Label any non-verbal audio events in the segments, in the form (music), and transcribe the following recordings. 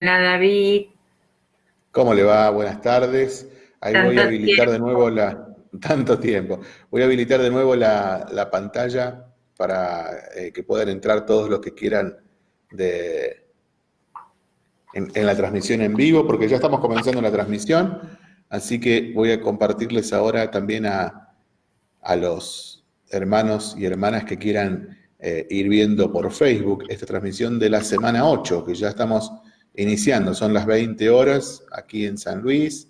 David. ¿Cómo le va? Buenas tardes. Ahí voy a habilitar de nuevo la... Tanto tiempo. Voy a habilitar de nuevo la, pantalla para eh, que puedan entrar todos los que quieran de, en, la transmisión en vivo, porque ya estamos comenzando la transmisión, así que voy a compartirles ahora también a, a los hermanos y hermanas que quieran eh, ir viendo por Facebook esta transmisión de la semana 8, que ya estamos iniciando. Son las 20 horas aquí en San Luis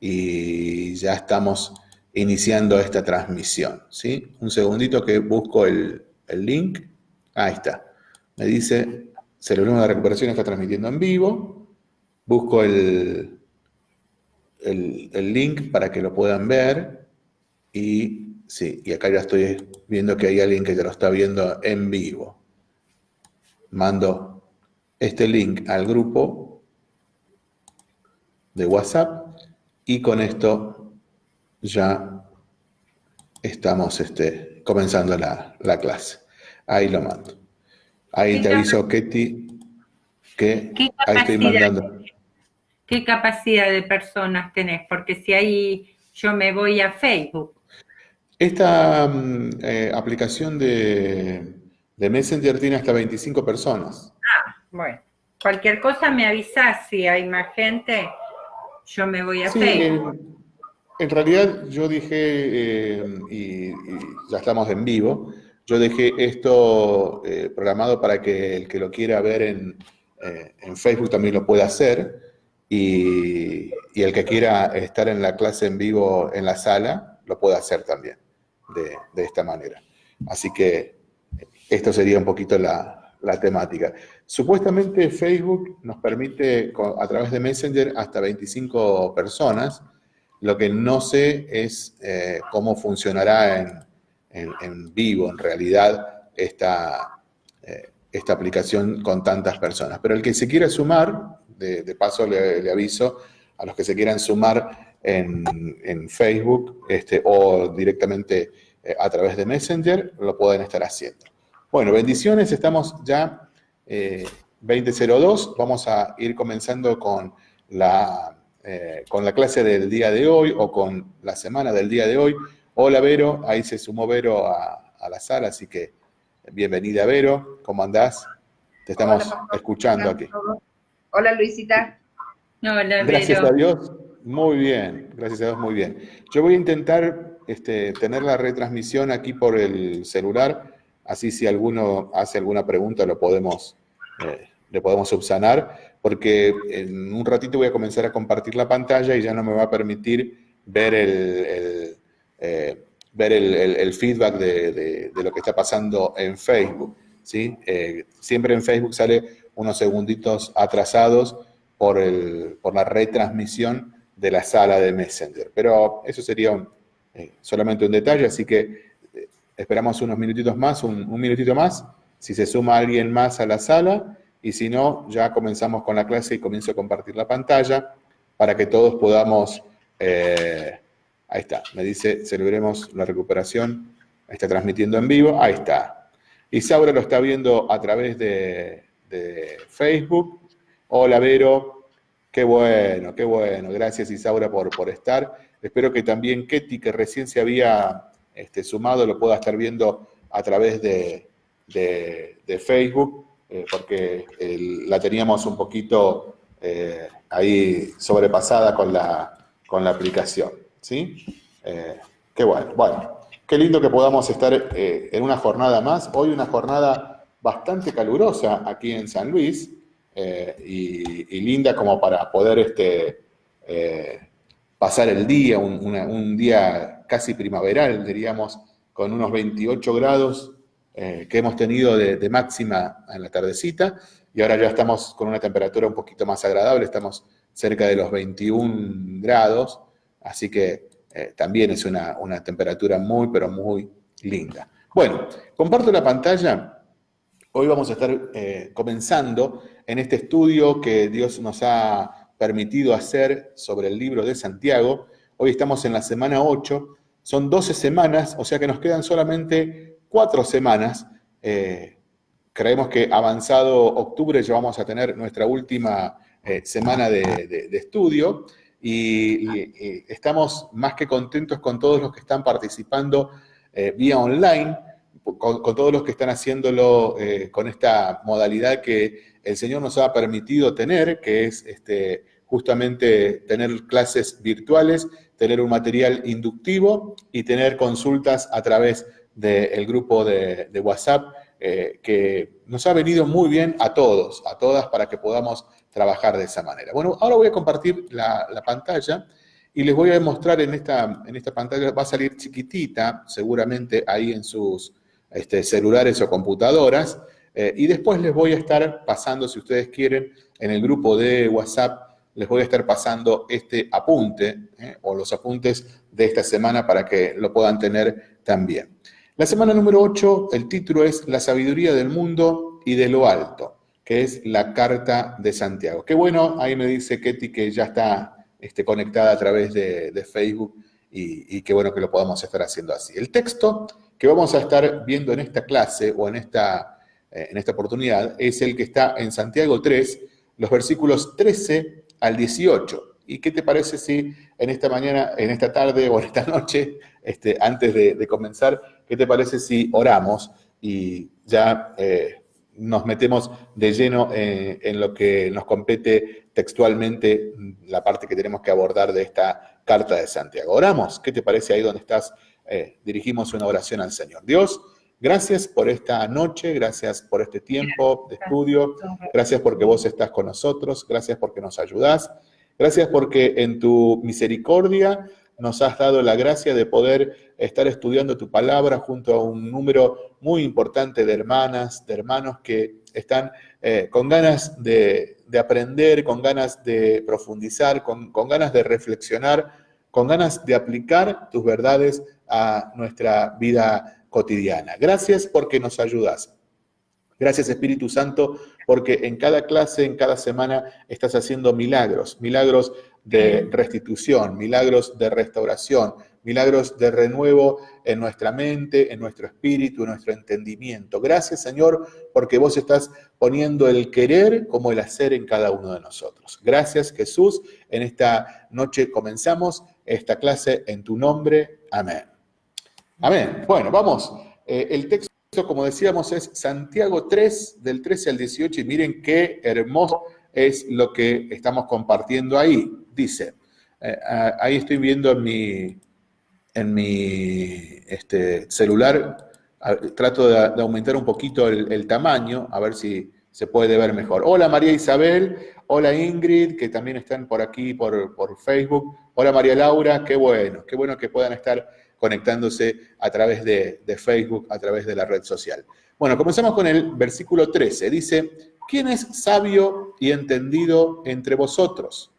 y ya estamos iniciando esta transmisión. ¿sí? Un segundito que busco el, link. Ahí está. Me dice, Celular de Recuperación está transmitiendo en vivo. Busco el, el, el link para que lo puedan ver y Sí, y acá ya estoy viendo que hay alguien que ya lo está viendo en vivo. Mando este link al grupo de WhatsApp y con esto ya estamos este, comenzando la, clase. Ahí lo mando. Ahí te aviso, Ketty, que ahí estoy mandando. ¿Qué capacidad de personas tenés? Porque si ahí yo me voy a Facebook esta mm, eh, aplicación de, Messenger tiene hasta 25 personas. Bueno. Cualquier cosa me avisas si hay más gente, yo me voy a sí, Facebook. En, realidad yo dije, eh, y, ya estamos en vivo, yo dejé esto eh, programado para que el que lo quiera ver en, Facebook también lo pueda hacer, y, y el que quiera estar en la clase en vivo en la sala, lo pueda hacer también de, esta manera. Así que esto sería un poquito la, temática. Supuestamente Facebook nos permite a través de Messenger hasta 25 personas. Lo que no sé es eh, cómo funcionará en, vivo, en realidad, esta, eh, esta aplicación con tantas personas. Pero el que se quiera sumar, de, paso le, aviso a los que se quieran sumar en, Facebook este, o directamente eh, a través de Messenger, lo pueden estar haciendo. Bueno, bendiciones, estamos ya 20.02, eh, vamos a ir comenzando con la, eh, con la clase del día de hoy o con la semana del día de hoy. Hola Vero, ahí se sumó Vero a, la sala, así que bienvenida Vero, ¿cómo andás? Te estamos escuchando aquí. Hola Luisita. Hola, Gracias a Dios. Muy bien, gracias a Dios, muy bien. Yo voy a intentar este, tener la retransmisión aquí por el celular, así si alguno hace alguna pregunta lo podemos, eh, le podemos subsanar, porque en un ratito voy a comenzar a compartir la pantalla y ya no me va a permitir ver el, eh, ver el, feedback de, lo que está pasando en Facebook. ¿sí? Eh, siempre en Facebook sale unos segunditos atrasados por, por la retransmisión de la sala de Messenger. Pero eso sería solamente un detalle, así que esperamos unos minutitos más, un, minutito más, si se suma alguien más a la sala, y si no, ya comenzamos con la clase y comienzo a compartir la pantalla para que todos podamos... Eh, ahí está, me dice, celebremos la recuperación, está transmitiendo en vivo, ahí está. Isaura lo está viendo a través de, Facebook. Hola, Vero, Qué bueno, qué bueno. Gracias Isaura por, por estar. Espero que también Ketty, que recién se había este, sumado, lo pueda estar viendo a través de, Facebook, eh, porque la teníamos un poquito eh, ahí sobrepasada con la, con la aplicación. ¿sí? Eh, qué bueno. Bueno, qué lindo que podamos estar en una jornada más. Hoy una jornada bastante calurosa aquí en San Luis. Eh, y, linda como para poder este, eh, pasar el día, un, día casi primaveral, diríamos, con unos 28 grados eh, que hemos tenido de, máxima en la tardecita, y ahora ya estamos con una temperatura un poquito más agradable, estamos cerca de los 21 grados, así que también es una, una temperatura muy, pero muy linda. Bueno, comparto la pantalla Hoy vamos a estar eh, comenzando en este estudio que Dios nos ha permitido hacer sobre el libro de Santiago. Hoy estamos en la semana 8, son 12 semanas, o sea que nos quedan solamente 4 semanas, eh, creemos que avanzado octubre ya vamos a tener nuestra última eh, semana de, estudio. Y, estamos más que contentos con todos los que están participando eh, vía online, con, todos los que están haciéndolo con esta modalidad que el Señor nos ha permitido tener, que es este, justamente tener clases virtuales, tener un material inductivo y tener consultas a través del grupo de, WhatsApp, que nos ha venido muy bien a todos, a todas, para que podamos trabajar de esa manera. Bueno, ahora voy a compartir la, pantalla y les voy a mostrar en esta, en esta pantalla, va a salir chiquitita, seguramente ahí en sus este, celulares o computadoras, eh, y después les voy a estar pasando, si ustedes quieren, en el grupo de WhatsApp, les voy a estar pasando este apunte, eh, o los apuntes de esta semana para que lo puedan tener también. La semana número 8, el título es La sabiduría del mundo y de lo alto que es la Carta de Santiago. Qué bueno, ahí me dice Ketty que ya está este, conectada a través de, Facebook y, qué bueno que lo podamos estar haciendo así. El texto que vamos a estar viendo en esta clase o en esta, eh, en esta oportunidad es el que está en Santiago 3, los versículos 13 al 18. ¿Y qué te parece si en esta mañana, en esta tarde o en esta (laughs) noche, este, antes de, comenzar, qué te parece si oramos y ya eh, nos metemos de lleno eh, en lo que nos compete textualmente la parte que tenemos que abordar de esta carta de Santiago. Oramos, ¿qué te parece ahí donde estás? Eh, dirigimos una oración al Señor. Dios, gracias por esta noche, gracias por este tiempo de estudio, gracias porque vos estás con nosotros, gracias porque nos ayudás, gracias porque en tu misericordia nos has dado la gracia de poder estar estudiando tu palabra junto a un número muy importante de hermanas, de hermanos que están eh, con ganas de, aprender, con ganas de profundizar, con, con ganas de reflexionar, con ganas de aplicar tus verdades a nuestra vida cotidiana. Gracias porque nos ayudas. Gracias Espíritu Santo porque en cada clase, en cada semana estás haciendo milagros, milagros de restitución, milagros de restauración, milagros de renuevo en nuestra mente, en nuestro espíritu, en nuestro entendimiento. Gracias, Señor, porque vos estás poniendo el querer como el hacer en cada uno de nosotros. Gracias, Jesús. En esta noche comenzamos esta clase en tu nombre. Amén. Amén. Bueno, vamos. Eh, el texto, como decíamos, es Santiago 3, del 13 al 18, y miren qué hermoso es lo que estamos compartiendo ahí. Dice, eh, ahí estoy viendo en mi, en mi este, celular, trato de, aumentar un poquito el, tamaño, a ver si se puede ver mejor. Hola María Isabel, hola Ingrid, que también están por aquí por, Facebook. Hola María Laura, qué bueno, qué bueno que puedan estar conectándose a través de, Facebook, a través de la red social. Bueno, comenzamos con el versículo 13. Dice, ¿quién es sabio y entendido entre vosotros?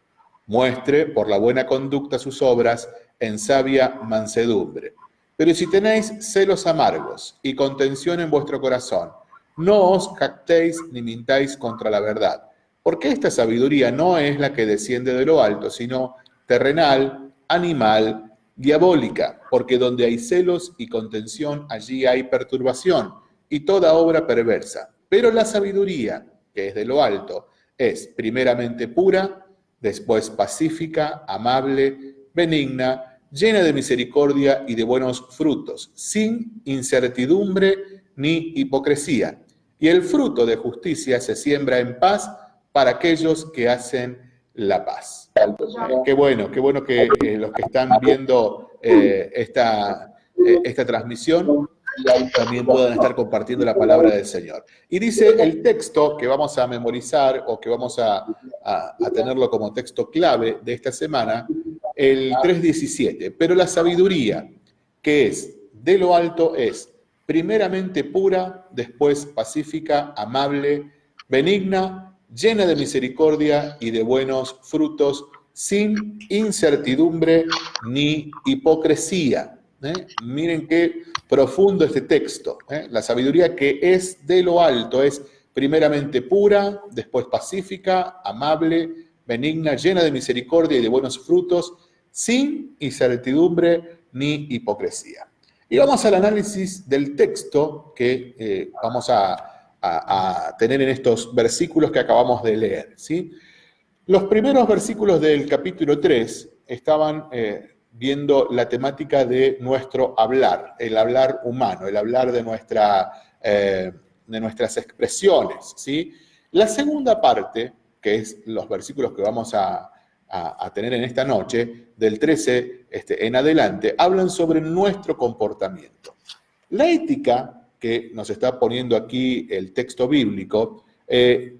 Muestre por la buena conducta sus obras en sabia mansedumbre. Pero si tenéis celos amargos y contención en vuestro corazón, no os jactéis ni mintáis contra la verdad, porque esta sabiduría no es la que desciende de lo alto, sino terrenal, animal, diabólica, porque donde hay celos y contención, allí hay perturbación y toda obra perversa. Pero la sabiduría, que es de lo alto, es primeramente pura, después pacífica, amable, benigna, llena de misericordia y de buenos frutos, sin incertidumbre ni hipocresía. Y el fruto de justicia se siembra en paz para aquellos que hacen la paz. Qué bueno, qué bueno que eh, los que están viendo eh, esta, eh, esta transmisión también puedan estar compartiendo la palabra del Señor. Y dice el texto que vamos a memorizar o que vamos a, a tenerlo como texto clave de esta semana, el 3.17. Pero la sabiduría, que es de lo alto, es primeramente pura, después pacífica, amable, benigna, llena de misericordia y de buenos frutos, sin incertidumbre ni hipocresía. ¿eh? Miren qué profundo este texto. ¿eh? La sabiduría que es de lo alto es primeramente pura, después pacífica, amable, benigna, llena de misericordia y de buenos frutos, sin incertidumbre ni hipocresía. Y vamos al análisis del texto que eh, vamos a, tener en estos versículos que acabamos de leer. ¿sí? Los primeros versículos del capítulo 3 estaban eh, viendo la temática de nuestro hablar, el hablar humano, el hablar de, nuestra, eh, de nuestras expresiones. ¿sí? La segunda parte, que es los versículos que vamos a, tener en esta noche, del 13 este, en adelante, hablan sobre nuestro comportamiento. La ética que nos está poniendo aquí el texto bíblico, eh,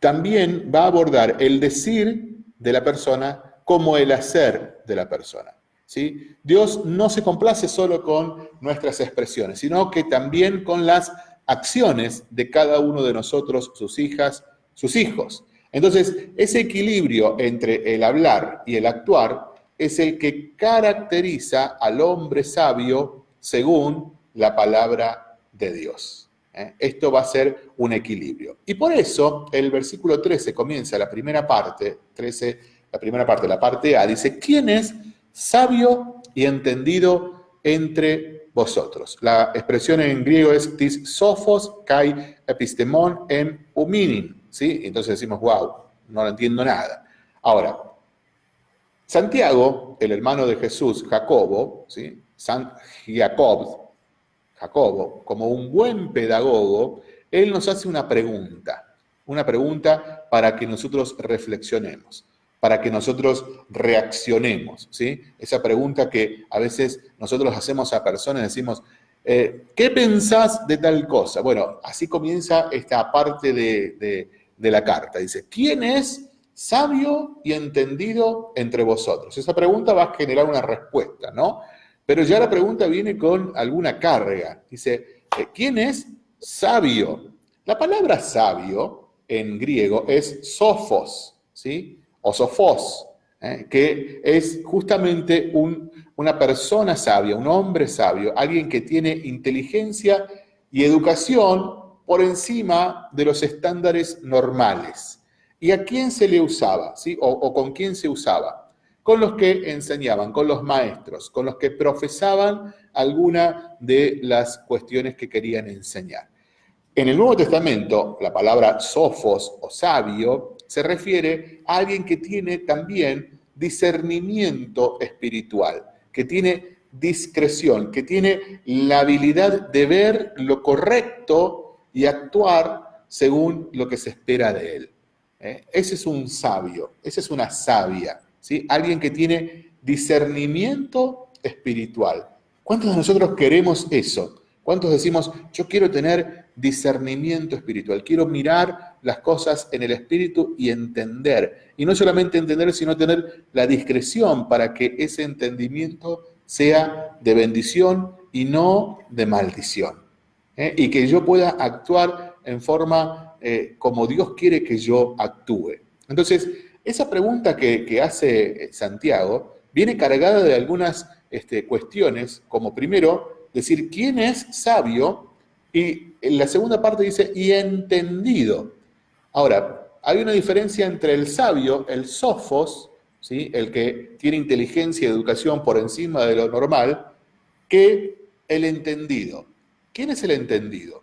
también va a abordar el decir de la persona como el hacer de la persona. ¿sí? Dios no se complace solo con nuestras expresiones, sino que también con las acciones de cada uno de nosotros, sus hijas, sus hijos. Entonces, ese equilibrio entre el hablar y el actuar es el que caracteriza al hombre sabio según la palabra de Dios. ¿eh? Esto va a ser un equilibrio. Y por eso el versículo 13 comienza la primera parte, 13, la primera parte, la parte A, dice, ¿quién es sabio y entendido entre vosotros? La expresión en griego es tis sophos kai epistemon en uminin, ¿sí? Entonces decimos, wow, no entiendo nada. Ahora, Santiago, el hermano de Jesús, Jacobo, ¿sí? San Jacob, Jacobo, como un buen pedagogo, él nos hace una pregunta, una pregunta para que nosotros reflexionemos, para que nosotros reaccionemos, ¿sí? Esa pregunta que a veces nosotros hacemos a personas, decimos, eh, ¿qué pensás de tal cosa? Bueno, así comienza esta parte de, de la carta. Dice, ¿quién es sabio y entendido entre vosotros? Esa pregunta va a generar una respuesta, ¿no? Pero ya la pregunta viene con alguna carga. Dice, eh, ¿quién es sabio? La palabra sabio en griego es sophos, ¿sí? O sophos, ¿eh? que es justamente una persona sabia, un hombre sabio, alguien que tiene inteligencia y educación por encima de los estándares normales. ¿Y a quién se le usaba? ¿sí? o con quién se usaba? Con los que enseñaban, con los maestros, con los que profesaban alguna de las cuestiones que querían enseñar. En el Nuevo Testamento, la palabra sofos o sabio se refiere a alguien que tiene también discernimiento espiritual, que tiene discreción, que tiene la habilidad de ver lo correcto y actuar según lo que se espera de él. ¿Eh? Ese es un sabio, esa es una sabia. Alguien que tiene discernimiento espiritual. ¿Cuántos de nosotros queremos eso? ¿Cuántos decimos, yo quiero tener discernimiento espiritual, quiero mirar las cosas en el espíritu y entender? Y no solamente entender, sino tener la discreción para que ese entendimiento sea de bendición y no de maldición. ¿eh? Y que yo pueda actuar en forma eh, como Dios quiere que yo actúe. Entonces, esa pregunta que, hace eh, Santiago viene cargada de algunas este, cuestiones, como primero, decir quién es sabio, y en la segunda parte dice, y entendido. Ahora, hay una diferencia entre el sabio, el sofos, ¿sí? el que tiene inteligencia y educación por encima de lo normal, que el entendido. ¿Quién es el entendido?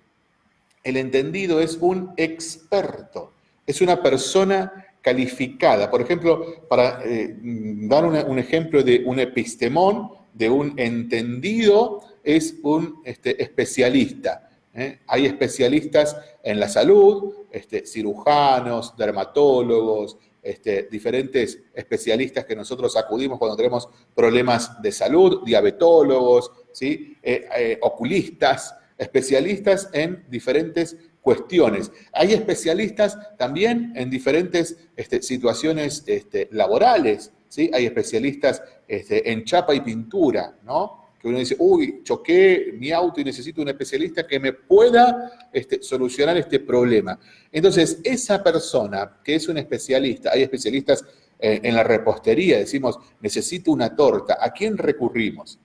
El entendido es un experto, es una persona calificada. Por ejemplo, para eh, dar un ejemplo de un epistemón, de un entendido, es un este, especialista. ¿eh? Hay especialistas en la salud, este, cirujanos, dermatólogos, este, diferentes especialistas que nosotros acudimos cuando tenemos problemas de salud, diabetólogos, ¿sí? Eh, oculistas, especialistas en diferentes cuestiones. Hay especialistas también en diferentes este, situaciones este, laborales, ¿sí? Hay especialistas este, en chapa y pintura, ¿no? Que uno dice, uy, choqué mi auto y necesito un especialista que me pueda solucionar este problema. Entonces, esa persona que es un especialista, hay especialistas eh, en la repostería, decimos, necesito una torta, ¿a quién recurrimos?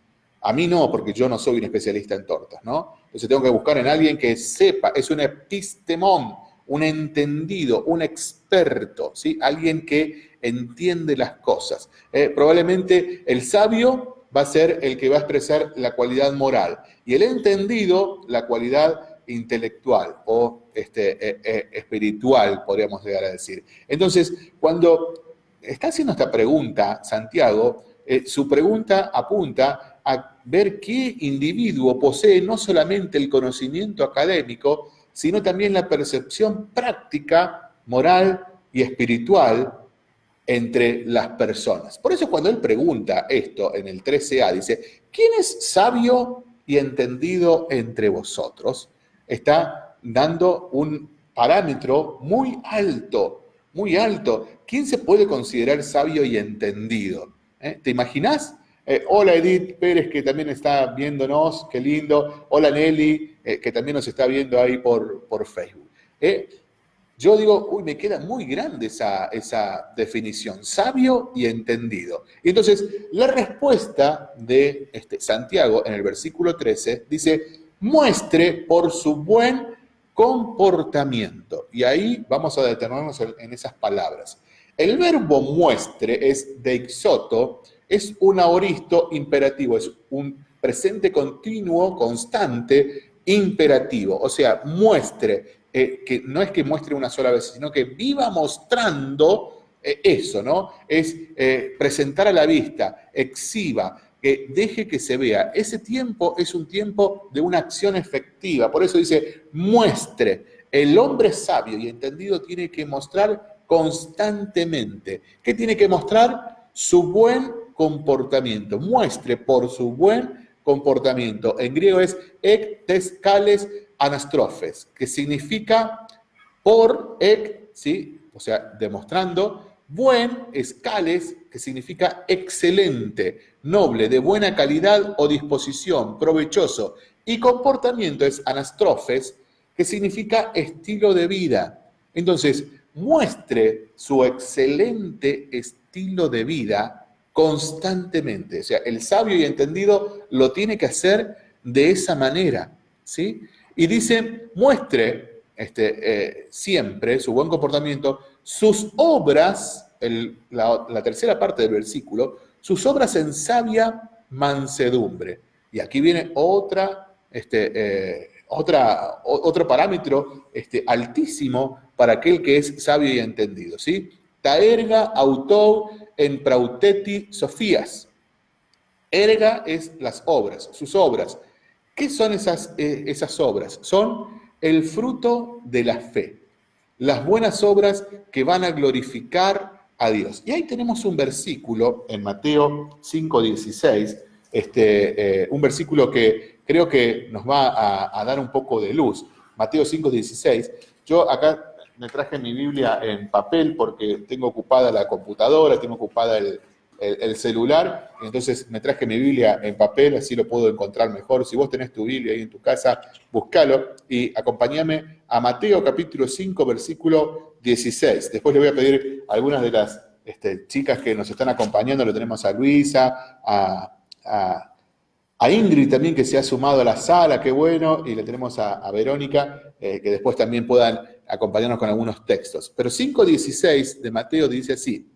A mí no, porque yo no soy un especialista en tortas, ¿no? Entonces tengo que buscar en alguien que sepa, es un epistemón, un entendido, un experto, ¿sí? Alguien que entiende las cosas. Eh, probablemente el sabio va a ser el que va a expresar la cualidad moral y el entendido la cualidad intelectual o este, eh, eh, espiritual, podríamos llegar a decir. Entonces, cuando está haciendo esta pregunta, Santiago, su pregunta apunta a ver qué individuo posee no solamente el conocimiento académico, sino también la percepción práctica, moral y espiritual entre las personas. Por eso cuando él pregunta esto en el 13a, dice, ¿quién es sabio y entendido entre vosotros? Está dando un parámetro muy alto, muy alto. ¿Quién se puede considerar sabio y entendido? ¿Eh? ¿Te imaginas? Eh, hola Edith Pérez, que también está viéndonos, qué lindo. Hola Nelly, eh, que también nos está viendo ahí por, por Facebook. Yo digo, uy, me queda muy grande esa, esa definición, sabio y entendido. Y entonces, la respuesta de este, Santiago en el versículo 13 dice, muestre por su buen comportamiento. Y ahí vamos a detenernos en, esas palabras. El verbo muestre es deixoto, es un aoristo imperativo, es un presente continuo, constante, imperativo. O sea, muestre, eh, que no es que muestre una sola vez, sino que viva mostrando eh, eso, ¿no? Es eh, presentar a la vista, exhiba, que deje que se vea. Ese tiempo es un tiempo de una acción efectiva. Por eso dice, muestre. El hombre sabio y entendido tiene que mostrar constantemente. ¿Qué tiene que mostrar? Su buen comportamiento. Muestre por su buen comportamiento. En griego es ek anastrofes, que significa por ek, ¿sí? o sea, demostrando, buen escales, que significa excelente, noble, de buena calidad o disposición, provechoso, y comportamiento es anastrofes, que significa estilo de vida. Entonces, muestre su excelente estilo de vida constantemente. O sea, el sabio y entendido lo tiene que hacer de esa manera, ¿sí? Y dice, muestre este, eh, siempre su buen comportamiento, sus obras, la, tercera parte del versículo, sus obras en sabia mansedumbre. Y aquí viene otra, este, eh, otra, otro parámetro este, altísimo para aquel que es sabio y entendido. ¿sí? Taerga autou en prauteti sofías. Erga es las obras, sus obras. ¿Qué son esas, eh, esas obras? Son el fruto de la fe, las buenas obras que van a glorificar a Dios. Y ahí tenemos un versículo en Mateo 5.16, este, eh, un versículo que creo que nos va a, a dar un poco de luz. Mateo 5.16. Yo acá me traje mi Biblia en papel porque tengo ocupada la computadora, tengo ocupada el, el, celular, entonces me traje mi Biblia en papel, así lo puedo encontrar mejor. Si vos tenés tu Biblia ahí en tu casa, búscalo y acompáñame a Mateo capítulo 5, versículo 16. Después le voy a pedir a algunas de las este, chicas que nos están acompañando, lo tenemos a Luisa, a, Ingrid también que se ha sumado a la sala, qué bueno, y le tenemos a, Verónica, eh, que después también puedan acompañarnos con algunos textos. Pero 5.16 de Mateo dice así,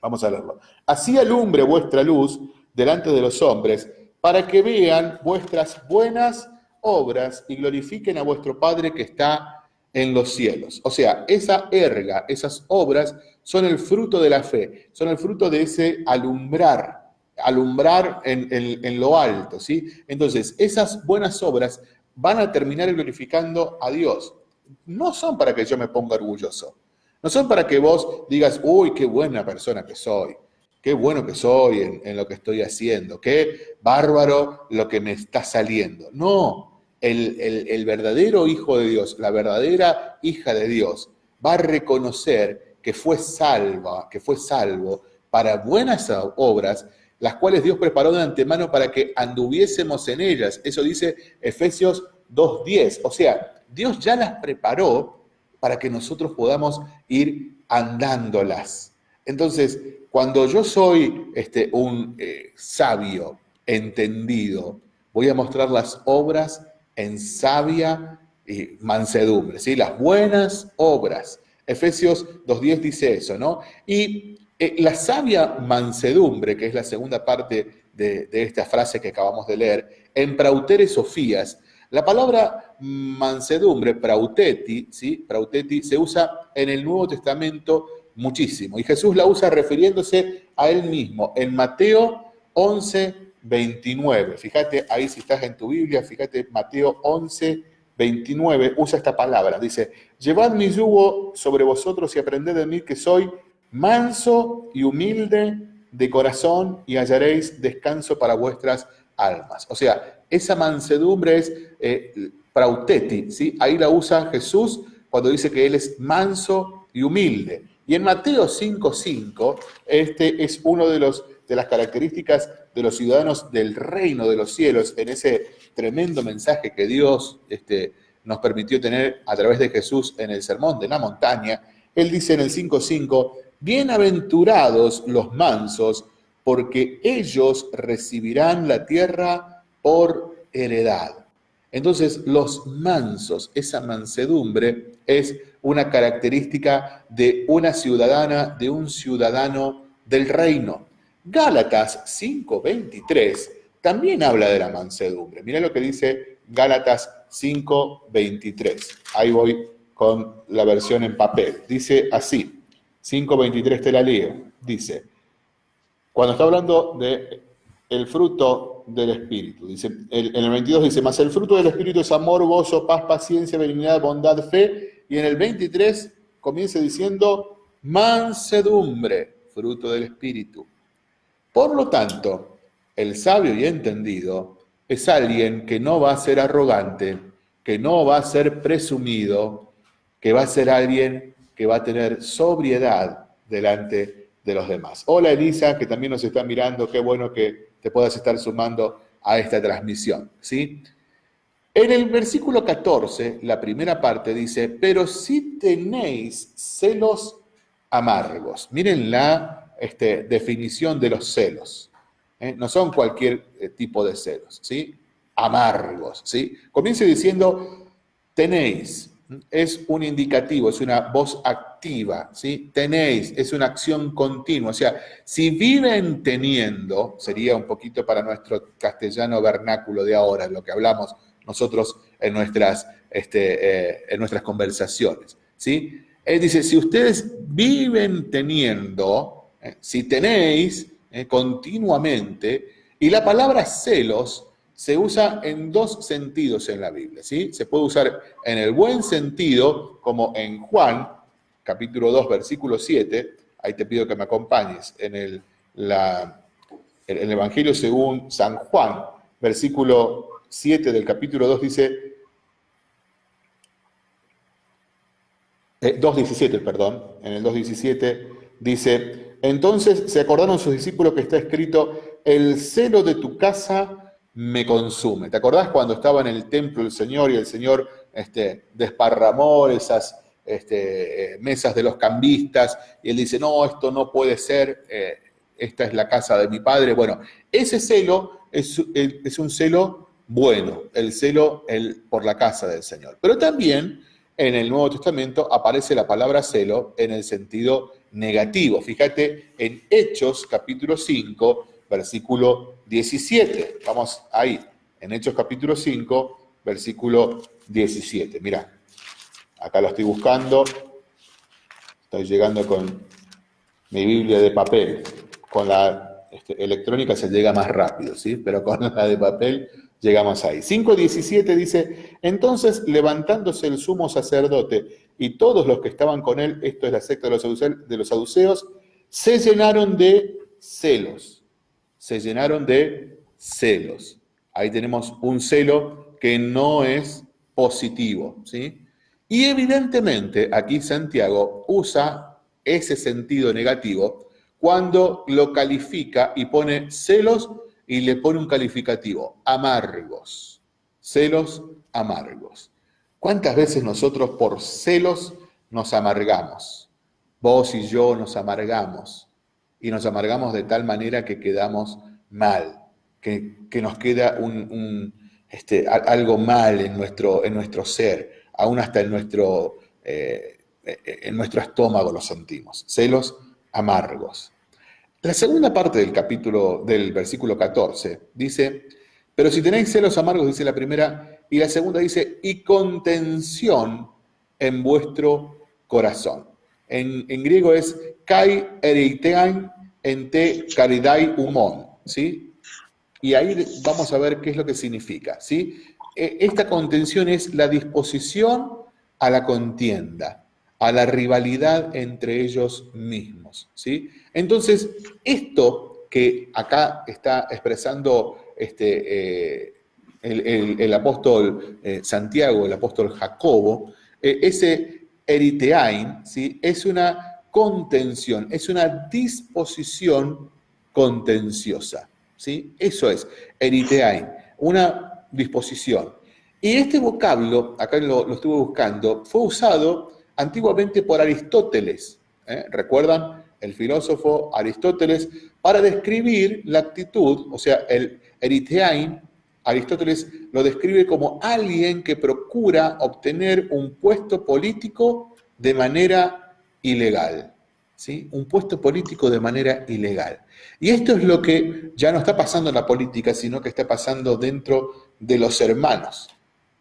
Vamos a leerlo. Así alumbre vuestra luz delante de los hombres, para que vean vuestras buenas obras y glorifiquen a vuestro Padre que está en los cielos. O sea, esa erga, esas obras son el fruto de la fe, son el fruto de ese alumbrar, alumbrar en, lo alto, ¿sí? Entonces, esas buenas obras van a terminar glorificando a Dios. No son para que yo me ponga orgulloso, no son para que vos digas, uy, qué buena persona que soy, qué bueno que soy en, lo que estoy haciendo, qué bárbaro lo que me está saliendo. No, el, el verdadero hijo de Dios, la verdadera hija de Dios, va a reconocer que fue salva, que fue salvo para buenas obras, las cuales Dios preparó de antemano para que anduviésemos en ellas. Eso dice Efesios 2.10. O sea, Dios ya las preparó para que nosotros podamos ir andándolas. Entonces, cuando yo soy este, un eh, sabio, entendido, voy a mostrar las obras en sabia y mansedumbre, ¿sí? las buenas obras. Efesios 2.10 dice eso, ¿no? Y eh, la sabia mansedumbre, que es la segunda parte de, esta frase que acabamos de leer, en Prautere Sofías, La palabra mansedumbre, prauteti, ¿sí? prauteti, se usa en el Nuevo Testamento muchísimo. Y Jesús la usa refiriéndose a él mismo. En Mateo 11, 29. Fíjate ahí si estás en tu Biblia, fíjate Mateo 11, 29, usa esta palabra. Dice, llevad mi yugo sobre vosotros y aprended de mí que soy manso y humilde de corazón y hallaréis descanso para vuestras almas. O sea, esa mansedumbre es eh, prauteti, ¿sí? Ahí la usa Jesús cuando dice que Él es manso y humilde. Y en Mateo 5.5, este es uno de, los, de las características de los ciudadanos del reino de los cielos, en ese tremendo mensaje que Dios este, nos permitió tener a través de Jesús en el sermón de la montaña. Él dice en el 5.5, bienaventurados los mansos, porque ellos recibirán la tierra por heredad. Entonces, los mansos, esa mansedumbre es una característica de una ciudadana, de un ciudadano del reino. Gálatas 5:23 también habla de la mansedumbre. Mira lo que dice Gálatas 5:23. Ahí voy con la versión en papel. Dice así, 5:23 te la leo. Dice, cuando está hablando de fruto del Espíritu. Dice, en el 22 dice, más el fruto del Espíritu es amor, gozo, paz, paciencia, benignidad, bondad, fe. Y en el 23 comienza diciendo, mansedumbre, fruto del Espíritu. Por lo tanto, el sabio y entendido es alguien que no va a ser arrogante, que no va a ser presumido, que va a ser alguien que va a tener sobriedad delante de los demás. Hola Elisa, que también nos está mirando, qué bueno que te puedas estar sumando a esta transmisión. ¿sí? En el versículo 14, la primera parte dice, pero si tenéis celos amargos. Miren la este, definición de los celos. ¿eh? No son cualquier eh, tipo de celos, ¿sí? Amargos, ¿sí? Comienza diciendo, tenéis, es un indicativo, es una voz activa, ¿sí? Tenéis, es una acción continua. O sea, si viven teniendo, sería un poquito para nuestro castellano vernáculo de ahora, lo que hablamos nosotros en nuestras, este, eh, en nuestras conversaciones, ¿sí? Él dice, si ustedes viven teniendo, eh, si tenéis eh, continuamente, y la palabra celos se usa en dos sentidos en la Biblia, ¿sí? Se puede usar en el buen sentido, como en Juan, capítulo 2, versículo 7, ahí te pido que me acompañes, en el, el Evangelio según San Juan, versículo 7 del capítulo 2 dice, 2.17, eh, perdón, en el 2.17 dice, entonces se acordaron sus discípulos que está escrito, el celo de tu casa me consume. ¿Te acordás cuando estaba en el templo el Señor y el Señor este, desparramó esas este, eh, mesas de los cambistas y él dice, no, esto no puede ser, eh, esta es la casa de mi padre? Bueno, ese celo es, es un celo bueno, el celo el, por la casa del Señor. Pero también en el Nuevo Testamento aparece la palabra celo en el sentido negativo. Fíjate en Hechos capítulo 5, versículo 17. Vamos ahí, en Hechos capítulo 5, versículo 17. Mira, acá lo estoy buscando. Estoy llegando con mi Biblia de papel. Con la este, electrónica se llega más rápido, ¿sí? Pero con la de papel llegamos ahí. 5.17 dice, entonces levantándose el sumo sacerdote y todos los que estaban con él, esto es la secta de los saduceos, se llenaron de celos se llenaron de celos. Ahí tenemos un celo que no es positivo, ¿sí? Y evidentemente aquí Santiago usa ese sentido negativo cuando lo califica y pone celos y le pone un calificativo, amargos, celos amargos. ¿Cuántas veces nosotros por celos nos amargamos? Vos y yo nos amargamos y nos amargamos de tal manera que quedamos mal, que, nos queda un, este, algo mal en nuestro, en nuestro ser, aún hasta en nuestro, eh, en nuestro estómago lo sentimos. Celos amargos. La segunda parte del capítulo, del versículo 14, dice, pero si tenéis celos amargos, dice la primera, y la segunda dice, y contención en vuestro corazón. En, griego es ¿sí? Y ahí vamos a ver qué es lo que significa, ¿sí? E, esta contención es la disposición a la contienda, a la rivalidad entre ellos mismos, ¿sí? Entonces, esto que acá está expresando este, eh, el, apóstol eh, Santiago, el apóstol Jacobo, eh, ese eriteain, ¿sí? es una contención, es una disposición contenciosa. ¿sí? Eso es, eriteain, una disposición. Y este vocablo, acá lo, lo estuve buscando, fue usado antiguamente por Aristóteles. ¿eh? ¿Recuerdan? El filósofo Aristóteles, para describir la actitud, o sea, el eriteain, Aristóteles lo describe como alguien que procura obtener un puesto político de manera ilegal. ¿sí? Un puesto político de manera ilegal. Y esto es lo que ya no está pasando en la política, sino que está pasando dentro de los hermanos.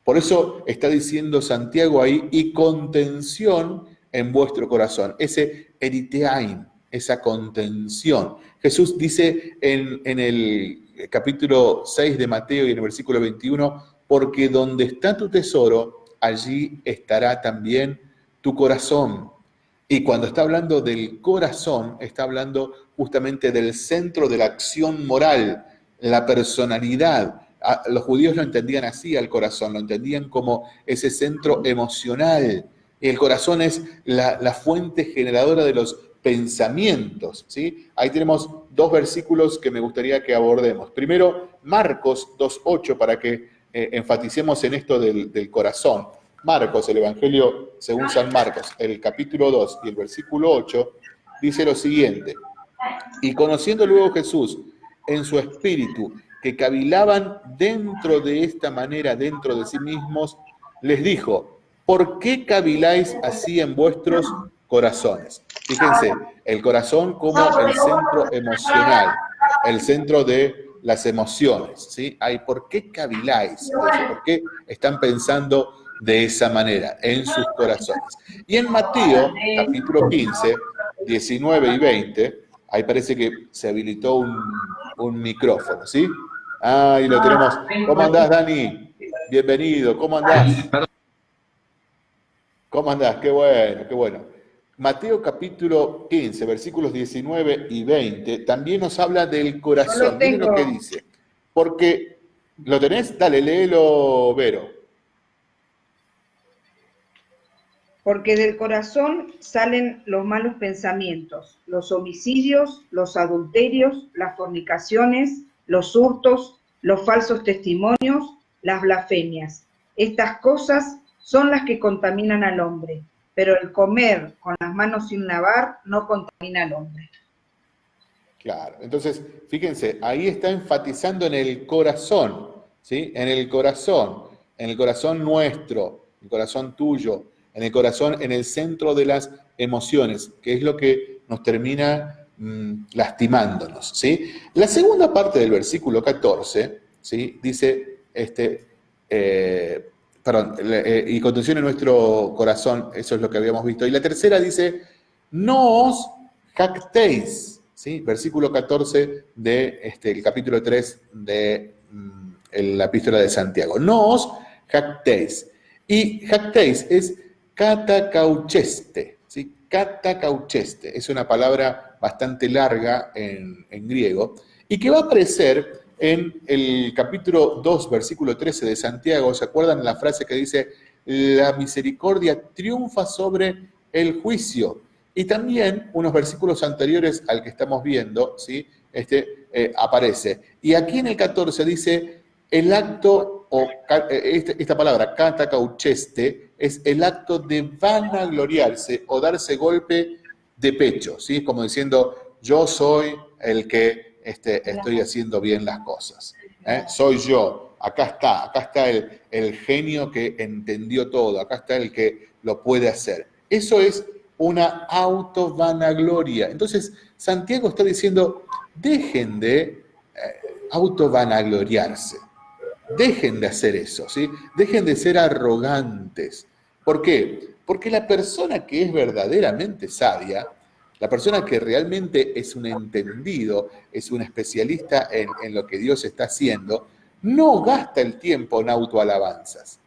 Por eso está diciendo Santiago ahí, y contención en vuestro corazón, ese eriteain, esa contención. Jesús dice en, en el capítulo 6 de Mateo y en el versículo 21, porque donde está tu tesoro, allí estará también tu corazón. Y cuando está hablando del corazón, está hablando justamente del centro de la acción moral, la personalidad. Los judíos lo entendían así al corazón, lo entendían como ese centro emocional. Y el corazón es la, fuente generadora de los pensamientos. ¿sí? Ahí tenemos dos versículos que me gustaría que abordemos. Primero, Marcos 2.8, para que eh, enfaticemos en esto del, corazón. Marcos, el Evangelio según San Marcos, el capítulo 2 y el versículo 8, dice lo siguiente. Y conociendo luego Jesús en su espíritu, que cavilaban dentro de esta manera, dentro de sí mismos, les dijo, ¿por qué caviláis así en vuestros corazones. Fíjense, el corazón como el centro emocional, el centro de las emociones, ¿sí? Hay, ¿Por qué caviláis? ¿Por qué están pensando de esa manera en sus corazones? Y en Mateo, capítulo 15, 19 y 20, ahí parece que se habilitó un, un micrófono, ¿sí? Ahí lo tenemos. ¿Cómo andás, Dani? Bienvenido, ¿cómo andás? ¿Cómo andás? Qué bueno, qué bueno. Mateo capítulo 15, versículos 19 y 20, también nos habla del corazón. Miren lo que dice. Porque, ¿lo tenés? Dale, léelo, Vero. Porque del corazón salen los malos pensamientos, los homicidios, los adulterios, las fornicaciones, los hurtos, los falsos testimonios, las blasfemias. Estas cosas son las que contaminan al hombre pero el comer con las manos sin lavar no contamina al hombre. Claro, entonces, fíjense, ahí está enfatizando en el corazón, ¿sí? En el corazón, en el corazón nuestro, el corazón tuyo, en el corazón, en el centro de las emociones, que es lo que nos termina mm, lastimándonos, ¿sí? La segunda parte del versículo 14, ¿sí? Dice, este, eh, perdón, eh, y contención en nuestro corazón, eso es lo que habíamos visto. Y la tercera dice, no os jactéis, ¿sí? Versículo 14 del este, capítulo 3 de mm, la epístola de Santiago. No os jactéis. Y jactéis es catacaucheste, ¿sí? Catacaucheste. Es una palabra bastante larga en, griego y que va a aparecer en el capítulo 2, versículo 13 de Santiago, ¿se acuerdan la frase que dice, la misericordia triunfa sobre el juicio? Y también unos versículos anteriores al que estamos viendo, ¿sí? Este, eh, aparece. Y aquí en el 14 dice, el acto, o eh, este, esta, palabra, cata caucheste, es el acto de vanagloriarse o darse golpe de pecho, ¿sí? Como diciendo, yo soy el que este, estoy haciendo bien las cosas. ¿eh? Soy yo, acá está, acá está el, el genio que entendió todo, acá está el que lo puede hacer. Eso es una auto-vanagloria. Entonces, Santiago está diciendo, dejen de eh, auto-vanagloriarse. Dejen de hacer eso, ¿sí? Dejen de ser arrogantes. ¿Por qué? Porque la persona que es verdaderamente sabia, la persona que realmente es un entendido, es un especialista en, en lo que Dios está haciendo, no gasta el tiempo en autoalabanzas.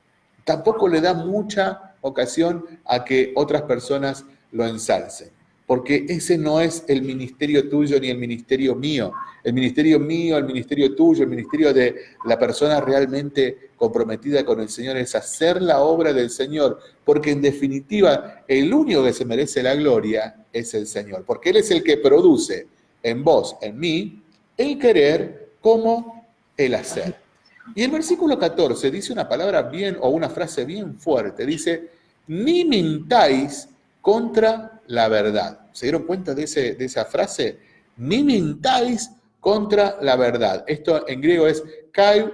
Tampoco le da mucha ocasión a que otras personas lo ensalcen porque ese no es el ministerio tuyo ni el ministerio mío. El ministerio mío, el ministerio tuyo, el ministerio de la persona realmente comprometida con el Señor es hacer la obra del Señor, porque en definitiva el único que se merece la gloria es el Señor, porque Él es el que produce en vos, en mí, el querer como el hacer. Y el versículo 14 dice una palabra bien o una frase bien fuerte, dice, ni mintáis contra la verdad. ¿Se dieron cuenta de, ese, de esa frase? Ni mintáis contra la verdad. Esto en griego es kai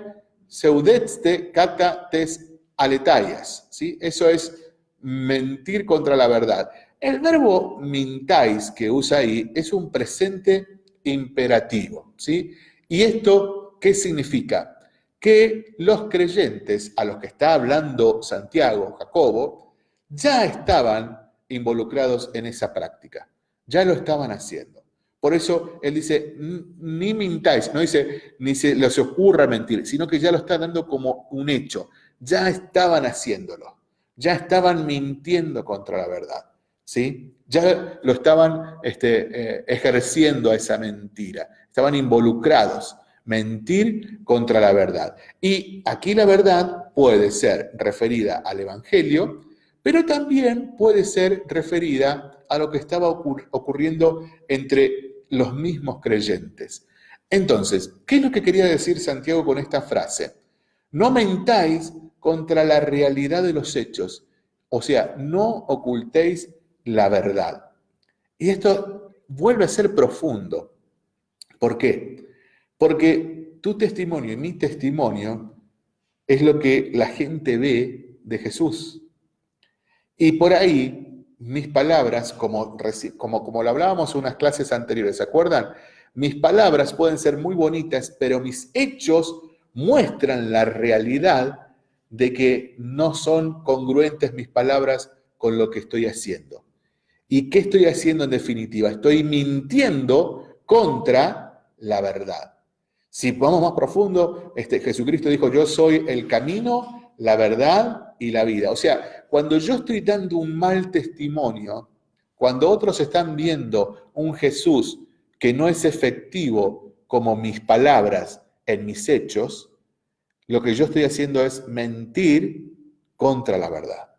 seudetste kata tes aletayas. ¿sí? Eso es mentir contra la verdad. El verbo mintáis que usa ahí es un presente imperativo. ¿sí? ¿Y esto qué significa? Que los creyentes a los que está hablando Santiago, Jacobo, ya estaban involucrados en esa práctica. Ya lo estaban haciendo. Por eso él dice, ni mintáis, no dice, ni se les ocurra mentir, sino que ya lo está dando como un hecho. Ya estaban haciéndolo. Ya estaban mintiendo contra la verdad. ¿Sí? Ya lo estaban este, eh, ejerciendo a esa mentira. Estaban involucrados. Mentir contra la verdad. Y aquí la verdad puede ser referida al Evangelio, pero también puede ser referida a lo que estaba ocurriendo entre los mismos creyentes. Entonces, ¿qué es lo que quería decir Santiago con esta frase? No mentáis contra la realidad de los hechos, o sea, no ocultéis la verdad. Y esto vuelve a ser profundo. ¿Por qué? Porque tu testimonio y mi testimonio es lo que la gente ve de Jesús. Y por ahí, mis palabras, como, como, como lo hablábamos en unas clases anteriores, ¿se acuerdan? Mis palabras pueden ser muy bonitas, pero mis hechos muestran la realidad de que no son congruentes mis palabras con lo que estoy haciendo. ¿Y qué estoy haciendo en definitiva? Estoy mintiendo contra la verdad. Si vamos más profundo, este, Jesucristo dijo, yo soy el camino, la verdad y la vida. O sea, cuando yo estoy dando un mal testimonio, cuando otros están viendo un Jesús que no es efectivo como mis palabras en mis hechos, lo que yo estoy haciendo es mentir contra la verdad.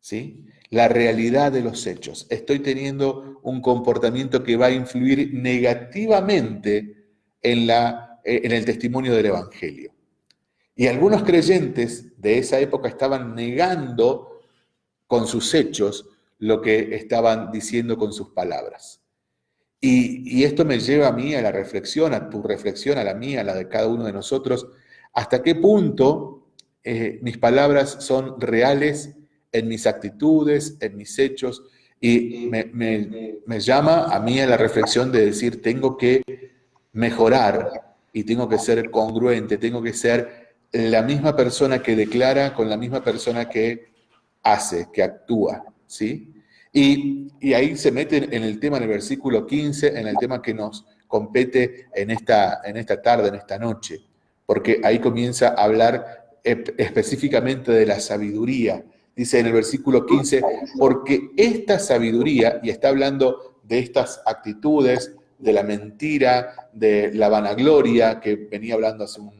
¿Sí? La realidad de los hechos. Estoy teniendo un comportamiento que va a influir negativamente en, la, en el testimonio del Evangelio. Y algunos creyentes de esa época estaban negando con sus hechos lo que estaban diciendo con sus palabras. Y, esto me lleva a mí a la reflexión, a tu reflexión, a la mía, a la de cada uno de nosotros, hasta qué punto eh, mis palabras son reales en mis actitudes, en mis hechos, y me, me llama a mí a la reflexión de decir, tengo que mejorar y tengo que ser congruente, tengo que ser la misma persona que declara con la misma persona que hace, que actúa, ¿sí? Y, ahí se mete en el tema, en el versículo 15, en el tema que nos compete en esta, en esta tarde, en esta noche, porque ahí comienza a hablar específicamente de la sabiduría. Dice en el versículo 15, porque esta sabiduría, y está hablando de estas actitudes, de la mentira, de la vanagloria, que venía hablando hace un,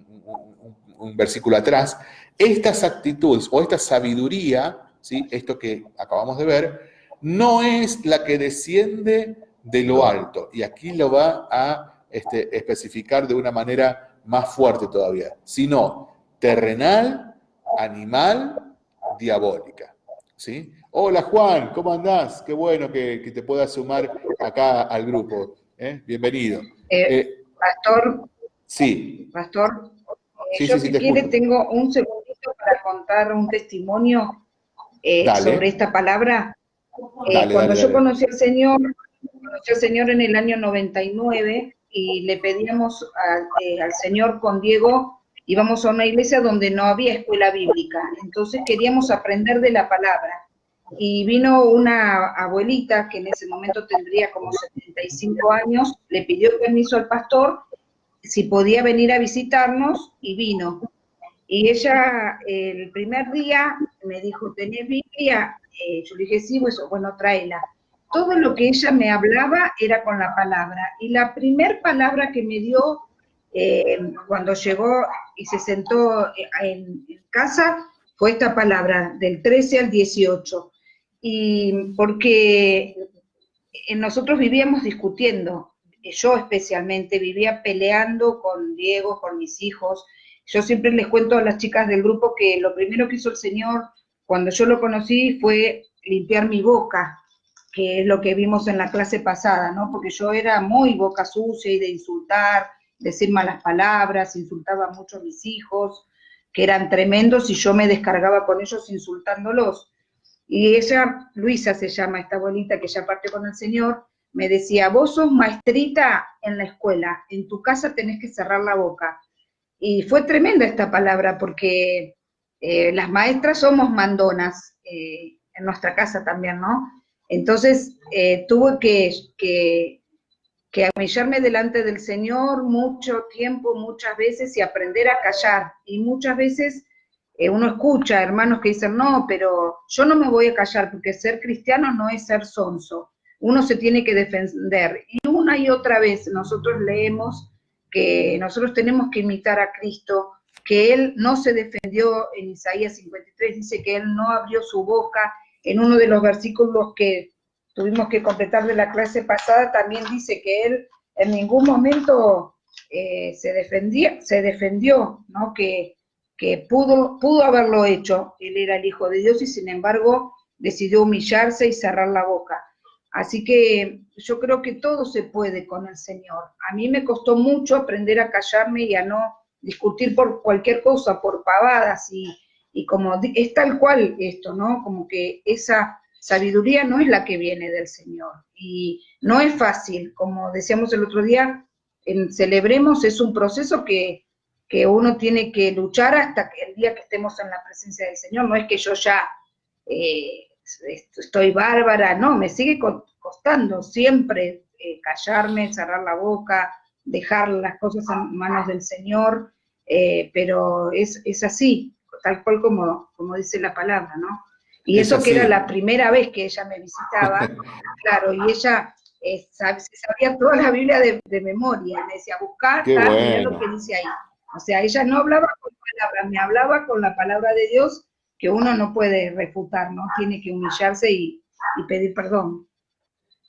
un versículo atrás, estas actitudes o esta sabiduría, ¿sí? esto que acabamos de ver, no es la que desciende de lo alto. Y aquí lo va a este, especificar de una manera más fuerte todavía, sino terrenal, animal, diabólica. ¿sí? Hola Juan, ¿cómo andás? Qué bueno que, te puedas sumar acá al grupo. ¿eh? Bienvenido. Eh, eh, pastor. Sí. Pastor, yo si quiere tengo un segundito para contar un testimonio eh, sobre esta palabra. Eh, cuando yo conocí al Señor, conocí al Señor en el año 99 y le pedíamos eh, al Señor con Diego íbamos a una iglesia donde no había escuela bíblica, entonces queríamos aprender de la palabra. Y vino una abuelita que en ese momento tendría como 75 años, le pidió permiso al pastor si podía venir a visitarnos y vino. Y ella el primer día me dijo, ¿tenés Biblia? Eh, yo le dije, sí, pues, bueno, tráela. Todo lo que ella me hablaba era con la palabra. Y la primer palabra que me dio eh, cuando llegó y se sentó eh, en, casa fue esta palabra, del 13 al 18. Y porque nosotros vivíamos discutiendo, yo especialmente vivía peleando con Diego, con mis hijos, yo siempre les cuento a las chicas del grupo que lo primero que hizo el Señor cuando yo lo conocí fue limpiar mi boca, que es lo que vimos en la clase pasada, ¿no? Porque yo era muy boca sucia y de insultar, decir malas palabras, insultaba mucho a mis hijos, que eran tremendos y yo me descargaba con ellos insultándolos. Y ella, Luisa se llama esta abuelita que ya parte con el Señor, me decía, vos sos maestrita en la escuela, en tu casa tenés que cerrar la boca. Y fue tremenda esta palabra porque eh, las maestras somos mandonas eh, en nuestra casa también, ¿no? Entonces eh, tuve que, que, que humillarme delante del Señor mucho tiempo, muchas veces, y aprender a callar. Y muchas veces uno escucha hermanos que dicen, no, pero yo no me voy a callar porque ser cristiano no es ser sonso. Uno se tiene que defender. Y una y otra vez nosotros leemos que nosotros tenemos que imitar a Cristo, que Él no se defendió en Isaías 53, dice que Él no abrió su boca. En uno de los versículos que tuvimos que completar de la clase pasada, también dice que Él en ningún momento eh, se, defendía, se defendió, ¿no? que, que pudo, pudo haberlo hecho. Él era el Hijo de Dios y sin embargo decidió humillarse y cerrar la boca. Así que yo creo que todo se puede con el Señor. A mí me costó mucho aprender a callarme y a no discutir por cualquier cosa, por pavadas y, como es tal cual esto, ¿no? Como que esa sabiduría no es la que viene del Señor. Y no es fácil, como decíamos el otro día, en Celebremos es un proceso que, uno tiene que luchar hasta el día que estemos en la presencia del Señor. No es que yo ya eh, estoy bárbara, no, me sigue costando siempre eh, callarme, cerrar la boca, dejar las cosas en manos del Señor, eh, pero es, así, tal cual como, como dice la palabra, ¿no? Y eso que era la primera vez que ella me visitaba, (laughs) claro, y ella eh, sabía toda la Biblia de, memoria, me decía, buscar, lo que dice ahí. O sea, ella no hablaba con palabras, me hablaba con la palabra de Dios que uno no puede refutar, ¿no? Tiene que humillarse y, pedir perdón.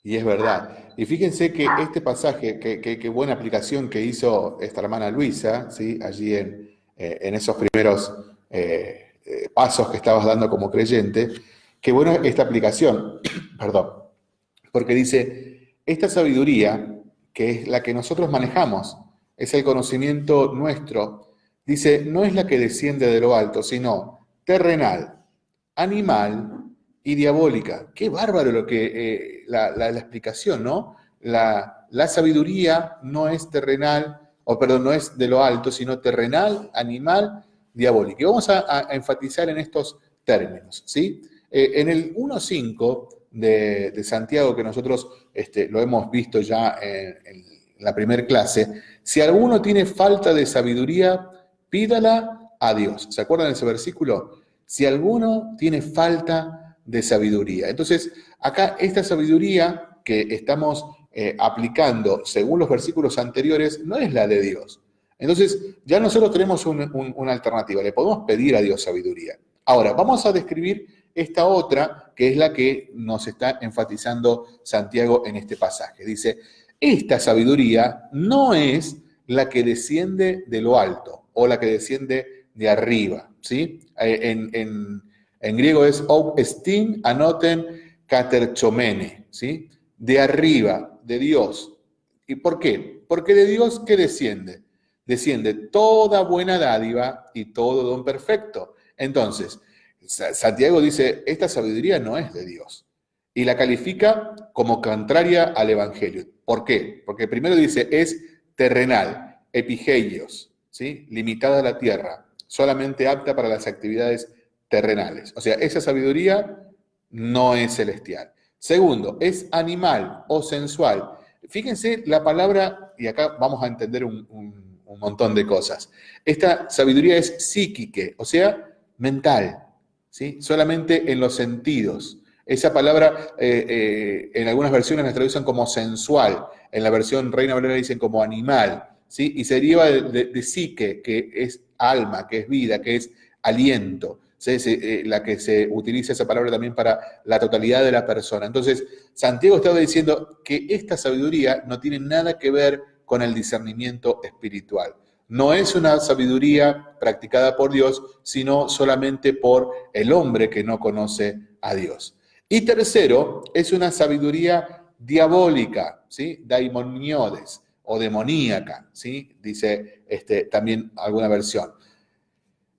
Y es verdad. Y fíjense que este pasaje, qué buena aplicación que hizo esta hermana Luisa, ¿sí? allí en, eh, en esos primeros eh, eh, pasos que estabas dando como creyente, qué buena esta aplicación, (clears throat) perdón, porque dice, esta sabiduría, que es la que nosotros manejamos, es el conocimiento nuestro, dice, no es la que desciende de lo alto, sino terrenal, animal y diabólica. Qué bárbaro lo que eh, la, explicación, ¿no? La, sabiduría no es terrenal, o perdón, no es de lo alto, sino terrenal, animal, diabólica. Y vamos a, enfatizar en estos términos, ¿sí? Eh, en el 1.5 de, de, Santiago, que nosotros este, lo hemos visto ya en, en la primera clase, si alguno tiene falta de sabiduría, pídala a Dios. ¿Se acuerdan de ese versículo? Si alguno tiene falta de sabiduría. Entonces, acá esta sabiduría que estamos eh, aplicando según los versículos anteriores no es la de Dios. Entonces, ya nosotros tenemos una alternativa, le podemos pedir a Dios sabiduría. Ahora, vamos a describir esta otra, que es la que nos está enfatizando Santiago en este pasaje. Dice, esta sabiduría no es la que desciende de lo alto o la que desciende de arriba, ¿sí? Eh, en, griego es estin anoten katerchomene, ¿sí? De arriba, de Dios. ¿Y por qué? Porque de Dios, ¿qué desciende? Desciende toda buena dádiva y todo don perfecto. Entonces, Santiago dice, esta sabiduría no es de Dios. Y la califica como contraria al Evangelio. ¿Por qué? Porque primero dice, es terrenal, epigeios, ¿sí? limitada a la tierra, solamente apta para las actividades terrenales. O sea, esa sabiduría no es celestial. Segundo, es animal o sensual. Fíjense la palabra, y acá vamos a entender un, montón de cosas. Esta sabiduría es psíquique, o sea, mental, ¿sí? solamente en los sentidos. Esa palabra eh, eh, en algunas versiones la traducen como sensual, en la versión Reina Valera dicen como animal, y se deriva de psique, que es alma, que es vida, que es aliento. Eh, la que se utiliza esa palabra también para la totalidad de la persona. Entonces, Santiago estaba diciendo que esta sabiduría no tiene nada que ver con el discernimiento espiritual. No es una sabiduría practicada por Dios, sino solamente por el hombre que no conoce a Dios. Y tercero, es una sabiduría diabólica, ¿sí? O demoníaca, ¿sí? Dice este, también alguna versión.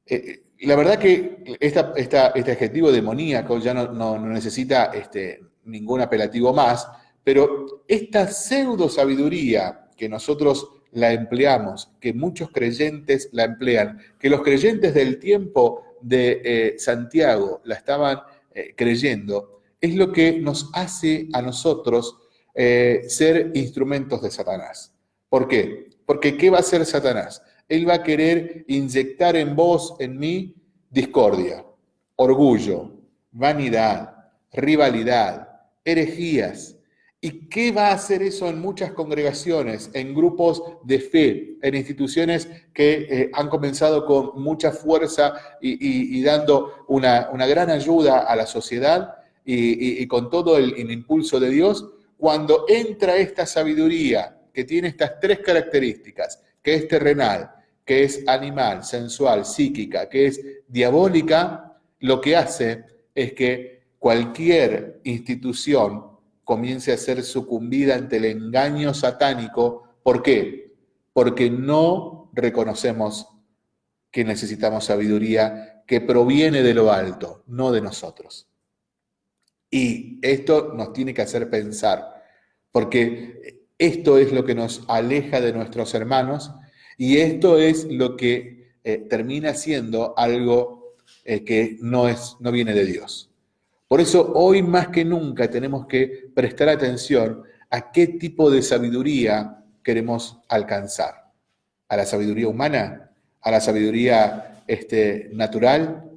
Eh, la verdad que este adjetivo demoníaco ya no, necesita este, ningún apelativo más, pero esta pseudo sabiduría que nosotros la empleamos, que muchos creyentes la emplean, que los creyentes del tiempo de eh, Santiago la estaban eh, creyendo, es lo que nos hace a nosotros eh, ser instrumentos de Satanás. ¿Por qué? Porque ¿qué va a hacer Satanás? Él va a querer inyectar en vos, en mí, discordia, orgullo, vanidad, rivalidad, herejías. ¿Y qué va a hacer eso en muchas congregaciones, en grupos de fe, en instituciones que eh, han comenzado con mucha fuerza y, dando una, gran ayuda a la sociedad y, con todo el impulso de Dios? Cuando entra esta sabiduría que tiene estas tres características, que es terrenal, que es animal, sensual, psíquica, que es diabólica, lo que hace es que cualquier institución comience a ser sucumbida ante el engaño satánico. ¿Por qué? Porque no reconocemos que necesitamos sabiduría que proviene de lo alto, no de nosotros. Y esto nos tiene que hacer pensar, porque esto es lo que nos aleja de nuestros hermanos y esto es lo que eh, termina siendo algo eh, que no, es, no viene de Dios. Por eso hoy más que nunca tenemos que prestar atención a qué tipo de sabiduría queremos alcanzar. ¿A la sabiduría humana? ¿A la sabiduría este, natural?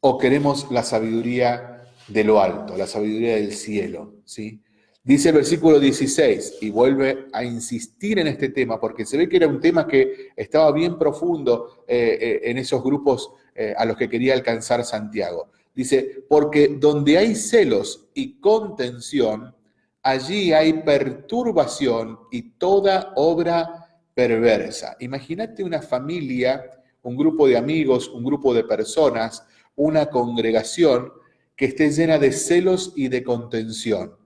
¿O queremos la sabiduría de lo alto, la sabiduría del cielo? ¿sí? Dice el versículo 16, y vuelve a insistir en este tema, porque se ve que era un tema que estaba bien profundo eh, eh, en esos grupos eh, a los que quería alcanzar Santiago. Dice, porque donde hay celos y contención, allí hay perturbación y toda obra perversa. Imagínate una familia, un grupo de amigos, un grupo de personas, una congregación que esté llena de celos y de contención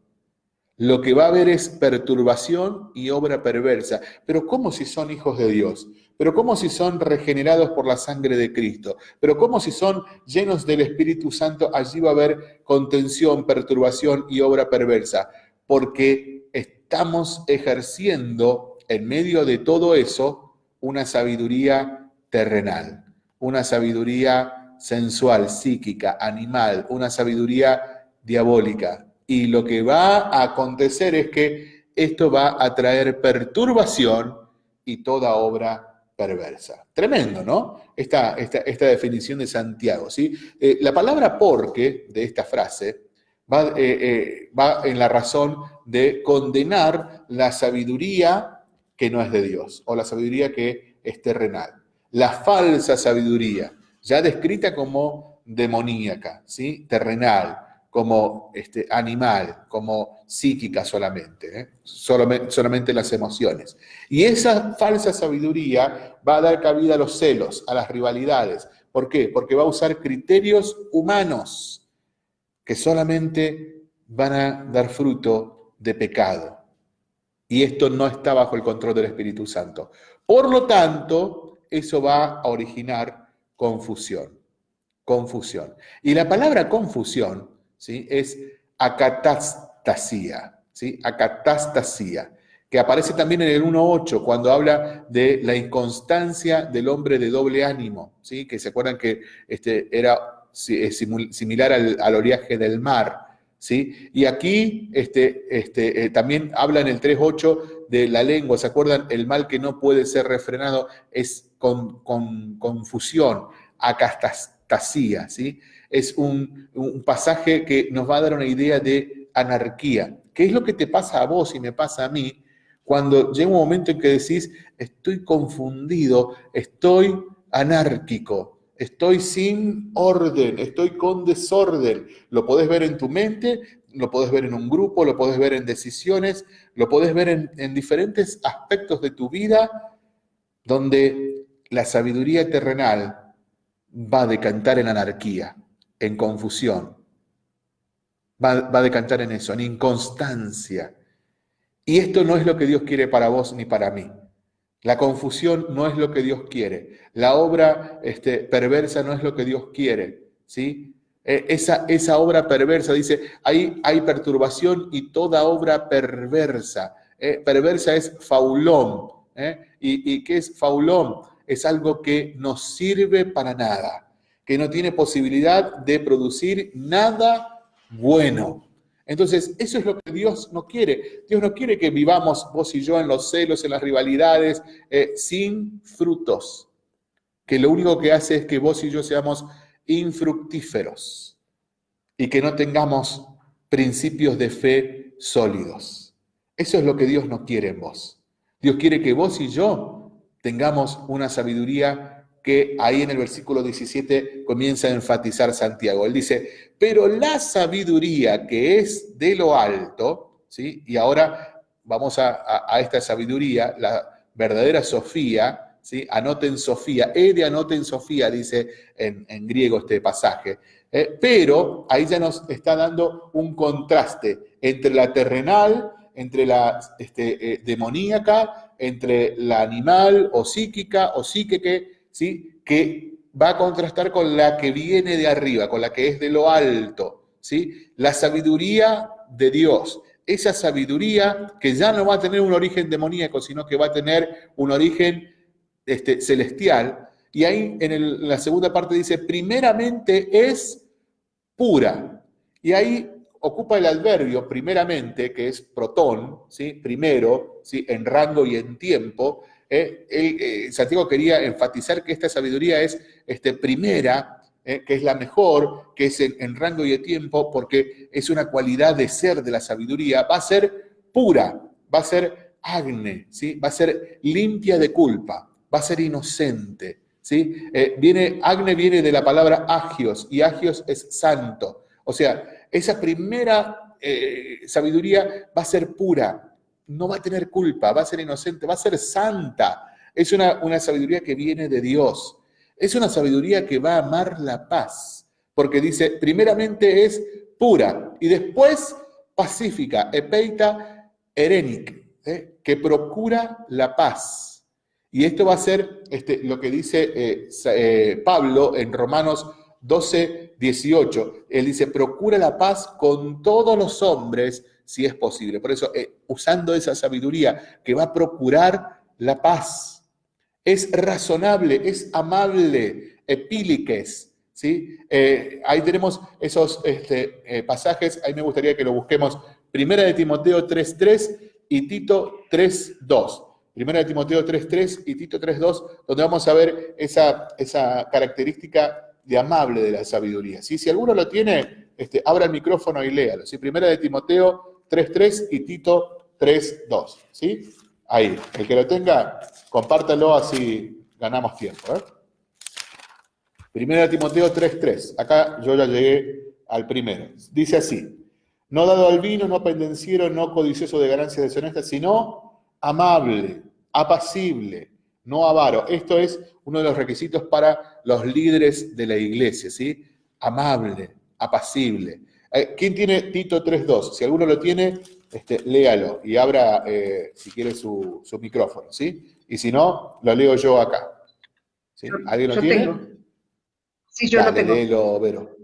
lo que va a haber es perturbación y obra perversa. Pero ¿cómo si son hijos de Dios? Pero ¿cómo si son regenerados por la sangre de Cristo? Pero ¿cómo si son llenos del Espíritu Santo? Allí va a haber contención, perturbación y obra perversa. Porque estamos ejerciendo en medio de todo eso una sabiduría terrenal, una sabiduría sensual, psíquica, animal, una sabiduría diabólica, y lo que va a acontecer es que esto va a traer perturbación y toda obra perversa. Tremendo, ¿no? Esta, esta, definición de Santiago, ¿sí? Eh, la palabra porque de esta frase va, eh, eh, va en la razón de condenar la sabiduría que no es de Dios, o la sabiduría que es terrenal. La falsa sabiduría, ya descrita como demoníaca, ¿sí? Terrenal, como este, animal, como psíquica solamente, ¿eh? solamente, las emociones. Y esa falsa sabiduría va a dar cabida a los celos, a las rivalidades. ¿Por qué? Porque va a usar criterios humanos que solamente van a dar fruto de pecado. Y esto no está bajo el control del Espíritu Santo. Por lo tanto, eso va a originar confusión. Confusión. Y la palabra confusión ¿sí? es acatastasía, ¿sí? acatastasía, que aparece también en el 1.8, cuando habla de la inconstancia del hombre de doble ánimo, ¿sí? que se acuerdan que este, era similar al, oleaje del mar. ¿sí? Y aquí este, este, eh, también habla en el 3.8 de la lengua, ¿se acuerdan? El mal que no puede ser refrenado es con, confusión, acastasía, ¿sí? Es un, un pasaje que nos va a dar una idea de anarquía. ¿Qué es lo que te pasa a vos y me pasa a mí cuando llega un momento en que decís, estoy confundido, estoy anárquico, estoy sin orden, estoy con desorden. Lo podés ver en tu mente, lo podés ver en un grupo, lo podés ver en decisiones, lo podés ver en, diferentes aspectos de tu vida donde la sabiduría terrenal va a decantar en anarquía, en confusión, va, va a decantar en eso, en inconstancia, y esto no es lo que Dios quiere para vos ni para mí. La confusión no es lo que Dios quiere. La obra este, perversa no es lo que Dios quiere. ¿sí? E, esa, esa obra perversa, dice, hay, hay perturbación y toda obra perversa. Eh, perversa es faulón. ¿eh? ¿Y, ¿Y qué es faulón? Es algo que no sirve para nada, que no tiene posibilidad de producir nada bueno. Entonces, eso es lo que Dios no quiere. Dios no quiere que vivamos vos y yo en los celos, en las rivalidades, eh, sin frutos. Que lo único que hace es que vos y yo seamos infructíferos y que no tengamos principios de fe sólidos. Eso es lo que Dios no quiere en vos. Dios quiere que vos y yo tengamos una sabiduría que ahí en el versículo 17 comienza a enfatizar Santiago. Él dice, pero la sabiduría que es de lo alto, ¿sí? y ahora vamos a, esta sabiduría, la verdadera Sofía, ¿sí? anoten Sofía, Ede anoten Sofía, dice en, griego este pasaje. Eh, pero ahí ya nos está dando un contraste entre la terrenal, entre la este, eh, demoníaca, entre la animal o psíquica o psíquique, ¿sí? que va a contrastar con la que viene de arriba, con la que es de lo alto, ¿sí? la sabiduría de Dios. Esa sabiduría que ya no va a tener un origen demoníaco, sino que va a tener un origen este, celestial. Y ahí en, la segunda parte dice, primeramente es pura. Y ahí ocupa el adverbio primeramente, que es protón, ¿sí? primero, ¿sí? en rango y en tiempo, eh, eh, Santiago quería enfatizar que esta sabiduría es este, primera, eh, que es la mejor, que es en, rango y de tiempo, porque es una cualidad de ser de la sabiduría, va a ser pura, va a ser agne, ¿sí? va a ser limpia de culpa, va a ser inocente. ¿sí? viene, agne viene de la palabra agios, y agios es santo. O sea, esa primera sabiduría va a ser pura, no va a tener culpa, va a ser inocente, va a ser santa. Es una, una sabiduría que viene de Dios. Es una sabiduría que va a amar la paz, porque dice, primeramente es pura y después pacífica, epeita erenic, ¿eh? que procura la paz. Y esto va a ser este, lo que dice eh, eh, Pablo en Romanos 12, 18. Él dice, procura la paz con todos los hombres si es posible. Por eso, eh, usando esa sabiduría que va a procurar la paz, es razonable, es amable, epíliques, ¿sí? Eh, ahí tenemos esos este, eh, pasajes, ahí me gustaría que lo busquemos, Primera de Timoteo 3.3 y Tito 3.2. Primera de Timoteo 3.3 y Tito 3.2, donde vamos a ver esa, esa característica de amable de la sabiduría. Si alguno lo tiene, este, abra el micrófono y léalo. Primera de Timoteo 3.3 y Tito 3.2. ¿Sí? Ahí, el que lo tenga, compártalo así ganamos tiempo. ¿eh? Primera de Timoteo 3.3. Acá yo ya llegué al primero. Dice así, no dado al vino, no pendenciero, no codicioso de ganancias deshonestas, sino amable, apacible, no avaro. Esto es uno de los requisitos para los líderes de la iglesia, ¿sí? Amable, apacible. Eh, ¿Quién tiene Tito 3.2? Si alguno lo tiene, este, léalo y abra, eh, si quiere, su, micrófono, ¿sí? Y si no, lo leo yo acá. ¿Sí? ¿Alguien lo tiene? Sí, yo lo tengo. Léelo, Vero.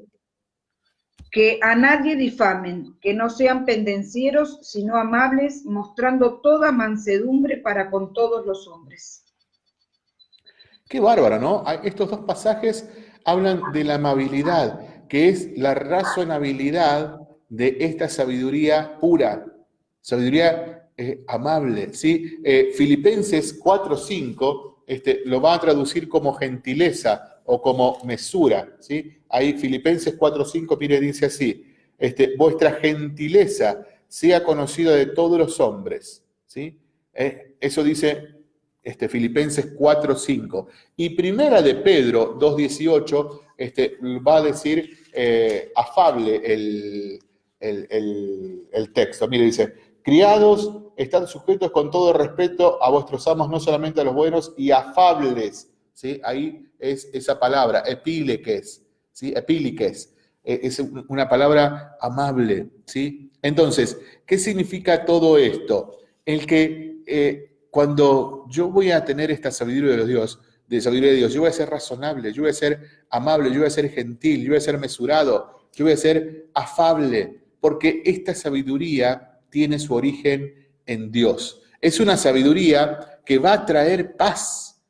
que a nadie difamen, que no sean pendencieros, sino amables, mostrando toda mansedumbre para con todos los hombres. Qué bárbaro, ¿no? Estos dos pasajes hablan de la amabilidad, que es la razonabilidad de esta sabiduría pura, sabiduría eh, amable, ¿sí? Eh, Filipenses 4.5 este, lo va a traducir como gentileza o como mesura, ¿sí? Ahí Filipenses 4.5, mire, dice así, este, vuestra gentileza sea conocida de todos los hombres, ¿sí? Eh, eso dice este, Filipenses 4.5. Y primera de Pedro 2.18 este, va a decir eh, afable el, el, texto. Mire, dice, criados, están sujetos con todo respeto a vuestros amos, no solamente a los buenos, y afables. ¿sí? Ahí es esa palabra, epíleques. ¿sí? Epíliques, e, es una palabra amable, ¿sí? Entonces, ¿qué significa todo esto? El que eh, cuando yo voy a tener esta sabiduría de los Dios, de sabiduría de Dios, yo voy a ser razonable, yo voy a ser amable, yo voy a ser gentil, yo voy a ser mesurado, yo voy a ser afable, porque esta sabiduría tiene su origen en Dios. Es una sabiduría que va a traer paz,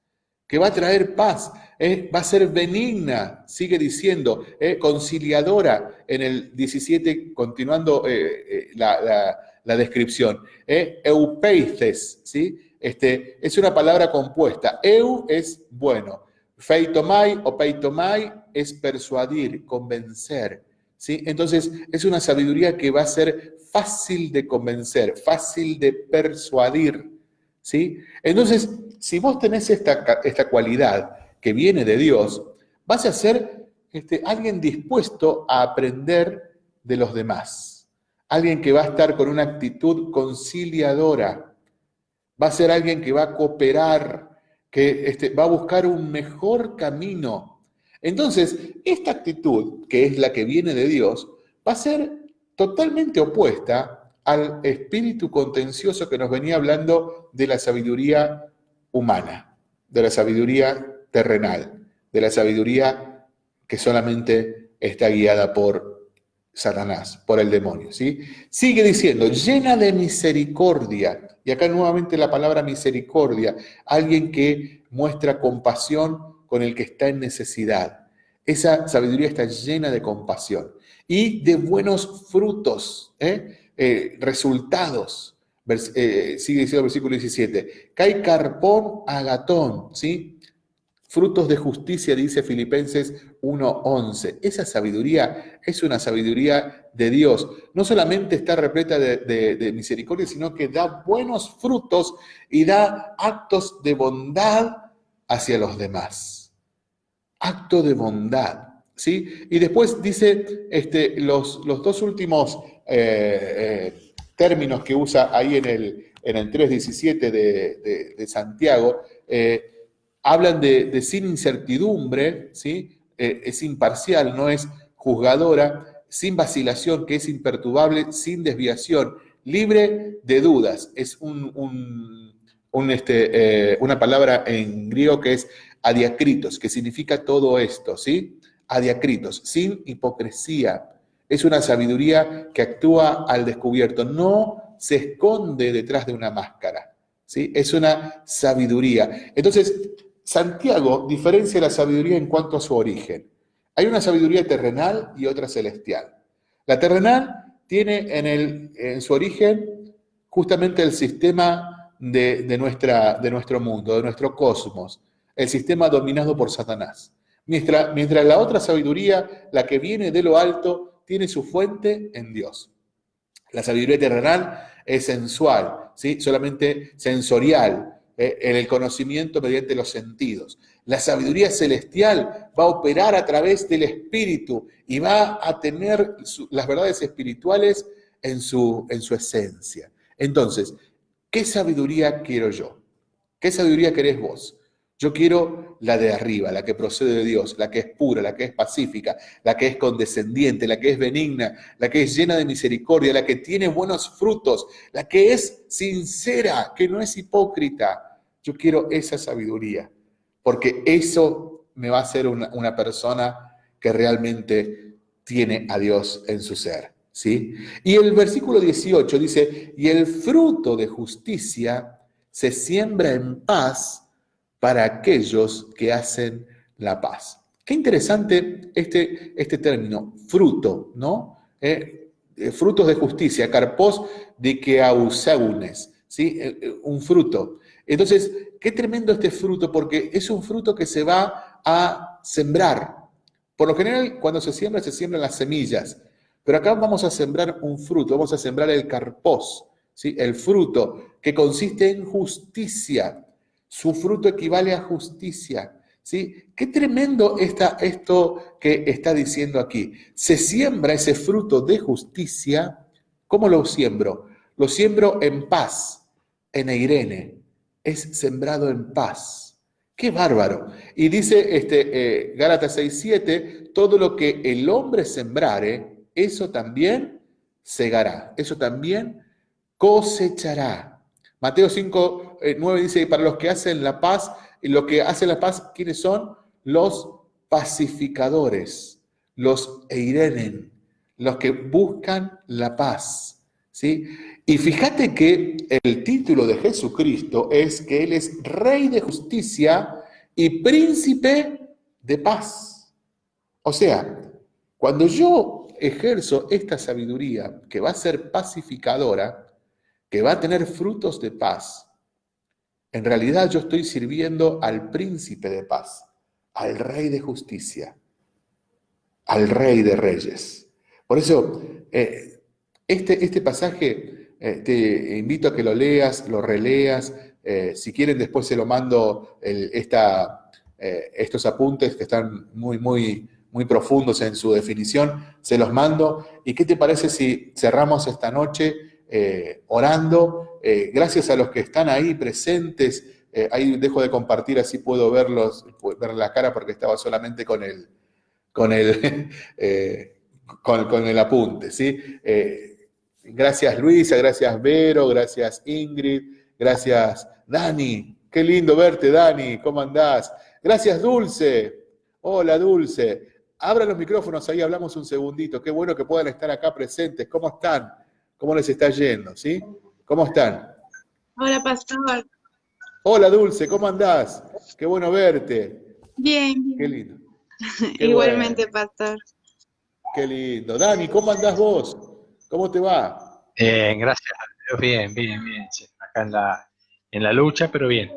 que va a traer paz. ¿eh? va a ser benigna, sigue diciendo, ¿eh? conciliadora en el 17, continuando eh, la, descripción. Eupeices, ¿sí? Este, es una palabra compuesta. Eu es bueno. Feitomai o peitomai es persuadir, convencer. ¿sí? Entonces, es una sabiduría que va a ser fácil de convencer, fácil de persuadir. ¿sí? Entonces, si vos tenés esta, esta cualidad, que viene de Dios, vas a ser este, alguien dispuesto a aprender de los demás. Alguien que va a estar con una actitud conciliadora. Va a ser alguien que va a cooperar, que este, va a buscar un mejor camino. Entonces, esta actitud, que es la que viene de Dios, va a ser totalmente opuesta al espíritu contencioso que nos venía hablando de la sabiduría humana, de la sabiduría terrenal, de la sabiduría que solamente está guiada por Satanás, por el demonio. ¿sí? Sigue diciendo, llena de misericordia. Y acá nuevamente la palabra misericordia, alguien que muestra compasión con el que está en necesidad. Esa sabiduría está llena de compasión y de buenos frutos, ¿eh? Eh, resultados. Eh, sigue diciendo el versículo 17. Cae carpón agatón, ¿sí? Frutos de justicia, dice Filipenses 1.11. Esa sabiduría es una sabiduría de Dios. No solamente está repleta de, misericordia, sino que da buenos frutos y da actos de bondad hacia los demás. Acto de bondad. ¿sí? Y después dice este, los, los dos últimos eh, eh, términos que usa ahí en el, en el 3.17 de, de, Santiago. Eh, hablan de, sin incertidumbre, ¿sí? Eh, es imparcial, no es juzgadora, sin vacilación, que es imperturbable, sin desviación, libre de dudas. Es un, este, eh, una palabra en griego que es adiacritos, que significa todo esto, ¿sí? Adiacritos, sin hipocresía. Es una sabiduría que actúa al descubierto, no se esconde detrás de una máscara. ¿sí? Es una sabiduría. Entonces, Santiago diferencia la sabiduría en cuanto a su origen. Hay una sabiduría terrenal y otra celestial. La terrenal tiene en, el, en su origen justamente el sistema de, nuestra, de nuestro mundo, de nuestro cosmos, el sistema dominado por Satanás. Mientras, mientras la otra sabiduría, la que viene de lo alto, tiene su fuente en Dios. La sabiduría terrenal es sensual, ¿sí? solamente sensorial, eh, en el conocimiento mediante los sentidos. La sabiduría celestial va a operar a través del espíritu y va a tener las verdades espirituales en su, en su esencia. Entonces, ¿qué sabiduría quiero yo? ¿Qué sabiduría querés vos? Yo quiero la de arriba, la que procede de Dios, la que es pura, la que es pacífica, la que es condescendiente, la que es benigna, la que es llena de misericordia, la que tiene buenos frutos, la que es sincera, que no es hipócrita. Yo quiero esa sabiduría, porque eso me va a hacer una, persona que realmente tiene a Dios en su ser. ¿sí? Y el versículo 18 dice, y el fruto de justicia se siembra en paz para aquellos que hacen la paz. Qué interesante este, este término, fruto, ¿no? Eh, eh, frutos de justicia, carpos de que ¿sí? Eh, un fruto. Entonces, qué tremendo este fruto, porque es un fruto que se va a sembrar. Por lo general, cuando se siembra, se siembran las semillas. Pero acá vamos a sembrar un fruto, vamos a sembrar el carpós, ¿sí? el fruto que consiste en justicia. Su fruto equivale a justicia. ¿sí? Qué tremendo está esto que está diciendo aquí. Se siembra ese fruto de justicia. ¿Cómo lo siembro? Lo siembro en paz, en Eirene. Es sembrado en paz. Qué bárbaro. Y dice este, eh, Gálatas 6.7, todo lo que el hombre sembrare, eso también segará, eso también cosechará. Mateo 5, 9 eh, dice, para los que hacen la paz, y lo que hacen la paz, ¿quiénes son? Los pacificadores, los eirenen, los que buscan la paz. ¿sí? Y fíjate que el título de Jesucristo es que Él es Rey de justicia y príncipe de paz. O sea, cuando yo ejerzo esta sabiduría que va a ser pacificadora, que va a tener frutos de paz, en realidad yo estoy sirviendo al príncipe de paz, al rey de justicia, al rey de reyes. Por eso, eh, este, este pasaje eh, te invito a que lo leas, lo releas. Eh, si quieren, después se lo mando esta, estos apuntes que están muy, muy, muy profundos en su definición. Se los mando. ¿Y qué te parece si cerramos esta noche orando? gracias a los que están ahí presentes. ahí dejo de compartir, así puedo verlos, ver la cara porque estaba solamente con el, con el, (laughs) con, el apunte. ¿sí? Gracias Luisa, gracias Vero, gracias Ingrid, gracias Dani. Qué lindo verte, Dani. ¿Cómo andás? Gracias Dulce. Hola Dulce. Abra los micrófonos ahí, hablamos un segundito. Qué bueno que puedan estar acá presentes. ¿Cómo están? ¿Cómo les está yendo? ¿Sí? ¿Cómo están? Hola, Pastor. Hola Dulce, ¿cómo andás? Qué bueno verte. Bien. Qué lindo. (laughs) Igualmente, Pastor. Qué lindo. Dani, ¿cómo andás vos? ¿Cómo te va? Bien, gracias Bien, bien, bien. Acá en la, en la lucha, pero bien.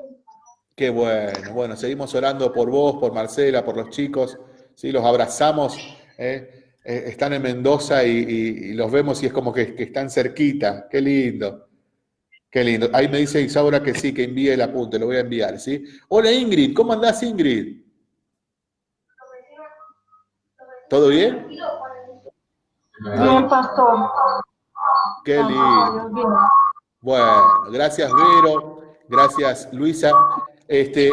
Qué bueno. Bueno, seguimos orando por vos, por Marcela, por los chicos. ¿sí? Los abrazamos. ¿eh? Eh, están en Mendoza y, los vemos y es como que, están cerquita. Qué lindo. Qué lindo. Ahí me dice Isaura que sí, que envíe el apunte, lo voy a enviar, ¿sí? Hola Ingrid, ¿cómo andás Ingrid? ¿Todo bien? Bien, pastor. Qué lindo. Bueno, gracias Vero, gracias Luisa. Este,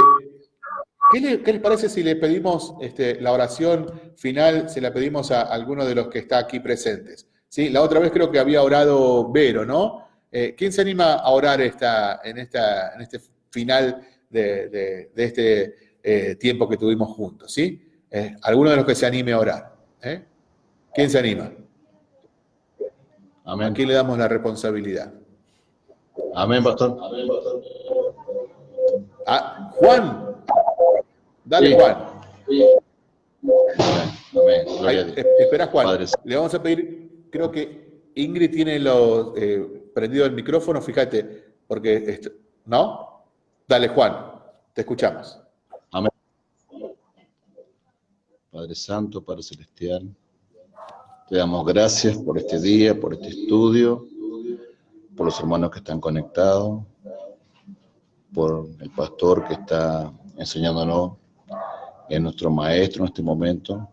¿qué, les parece si le pedimos este, la oración final, se la pedimos a alguno de los que está aquí presentes? ¿Sí? La otra vez creo que había orado Vero, ¿no? Eh, ¿Quién se anima a orar esta, en, esta, en este final de, este eh, tiempo que tuvimos juntos? ¿sí? Eh, ¿Alguno de los que se anime a orar? ¿Quién se anima? Amén. ¿A quién le damos la responsabilidad? Amén, pastor. Ah, Juan. Dale, Juan. Amén. espera, Juan. Le vamos a pedir, creo que Ingrid tiene lo, eh, prendido el micrófono, fíjate, porque, ¿no? Dale, Juan, te escuchamos. Amén. Padre Santo, Padre Celestial, te damos gracias por este día, por este estudio, por los hermanos que están conectados, por el pastor que está enseñándonos, es nuestro maestro en este momento.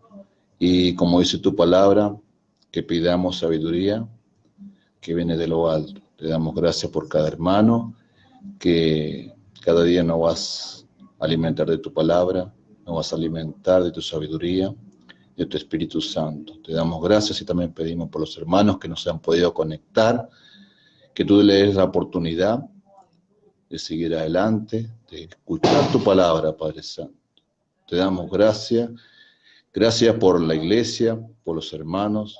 Y como dice tu palabra, que pidamos sabiduría que viene de lo alto. Te damos gracias por cada hermano, que cada día nos vas a alimentar de tu palabra, nos vas a alimentar de tu sabiduría de tu Espíritu Santo. Te damos gracias y también pedimos por los hermanos que nos han podido conectar, que tú le des la oportunidad de seguir adelante, de escuchar tu palabra, Padre Santo. Te damos gracias Gracias por la iglesia, por los hermanos,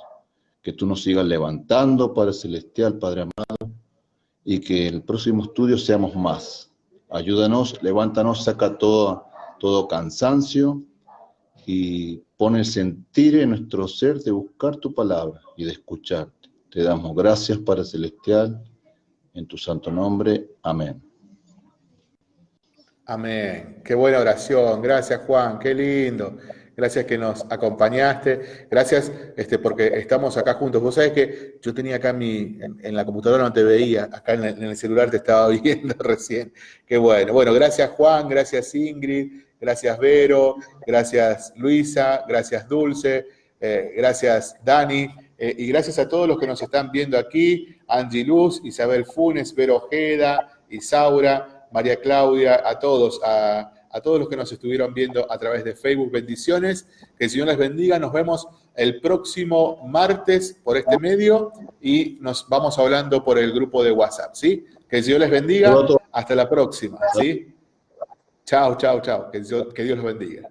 que tú nos sigas levantando, Padre Celestial, Padre amado, y que el próximo estudio seamos más. Ayúdanos, levántanos, saca todo, todo cansancio y pone el sentir en nuestro ser de buscar tu palabra y de escucharte. Te damos gracias, Padre Celestial, en tu santo nombre. Amén. Amén. Qué buena oración. Gracias, Juan. Qué lindo. Gracias que nos acompañaste. Gracias este, porque estamos acá juntos. Vos sabés que yo tenía acá mi, en, la computadora, no te veía, acá en, el celular te estaba (laughs) viendo recién. Qué bueno. Bueno, gracias Juan, gracias Ingrid, gracias Vero, gracias Luisa, gracias Dulce, eh, gracias Dani. Eh, y gracias a todos los que nos están viendo aquí, Angie Luz, Isabel Funes, Vero Ojeda, Isaura, María Claudia, a todos, a a todos los que nos estuvieron viendo a través de Facebook. Bendiciones, que el Señor les bendiga. Nos vemos el próximo martes por este medio y nos vamos hablando por el grupo de WhatsApp, ¿sí? Que el Señor les bendiga. Hasta la próxima, ¿sí? Chao, chao, chao. Que Dios, que Dios los bendiga.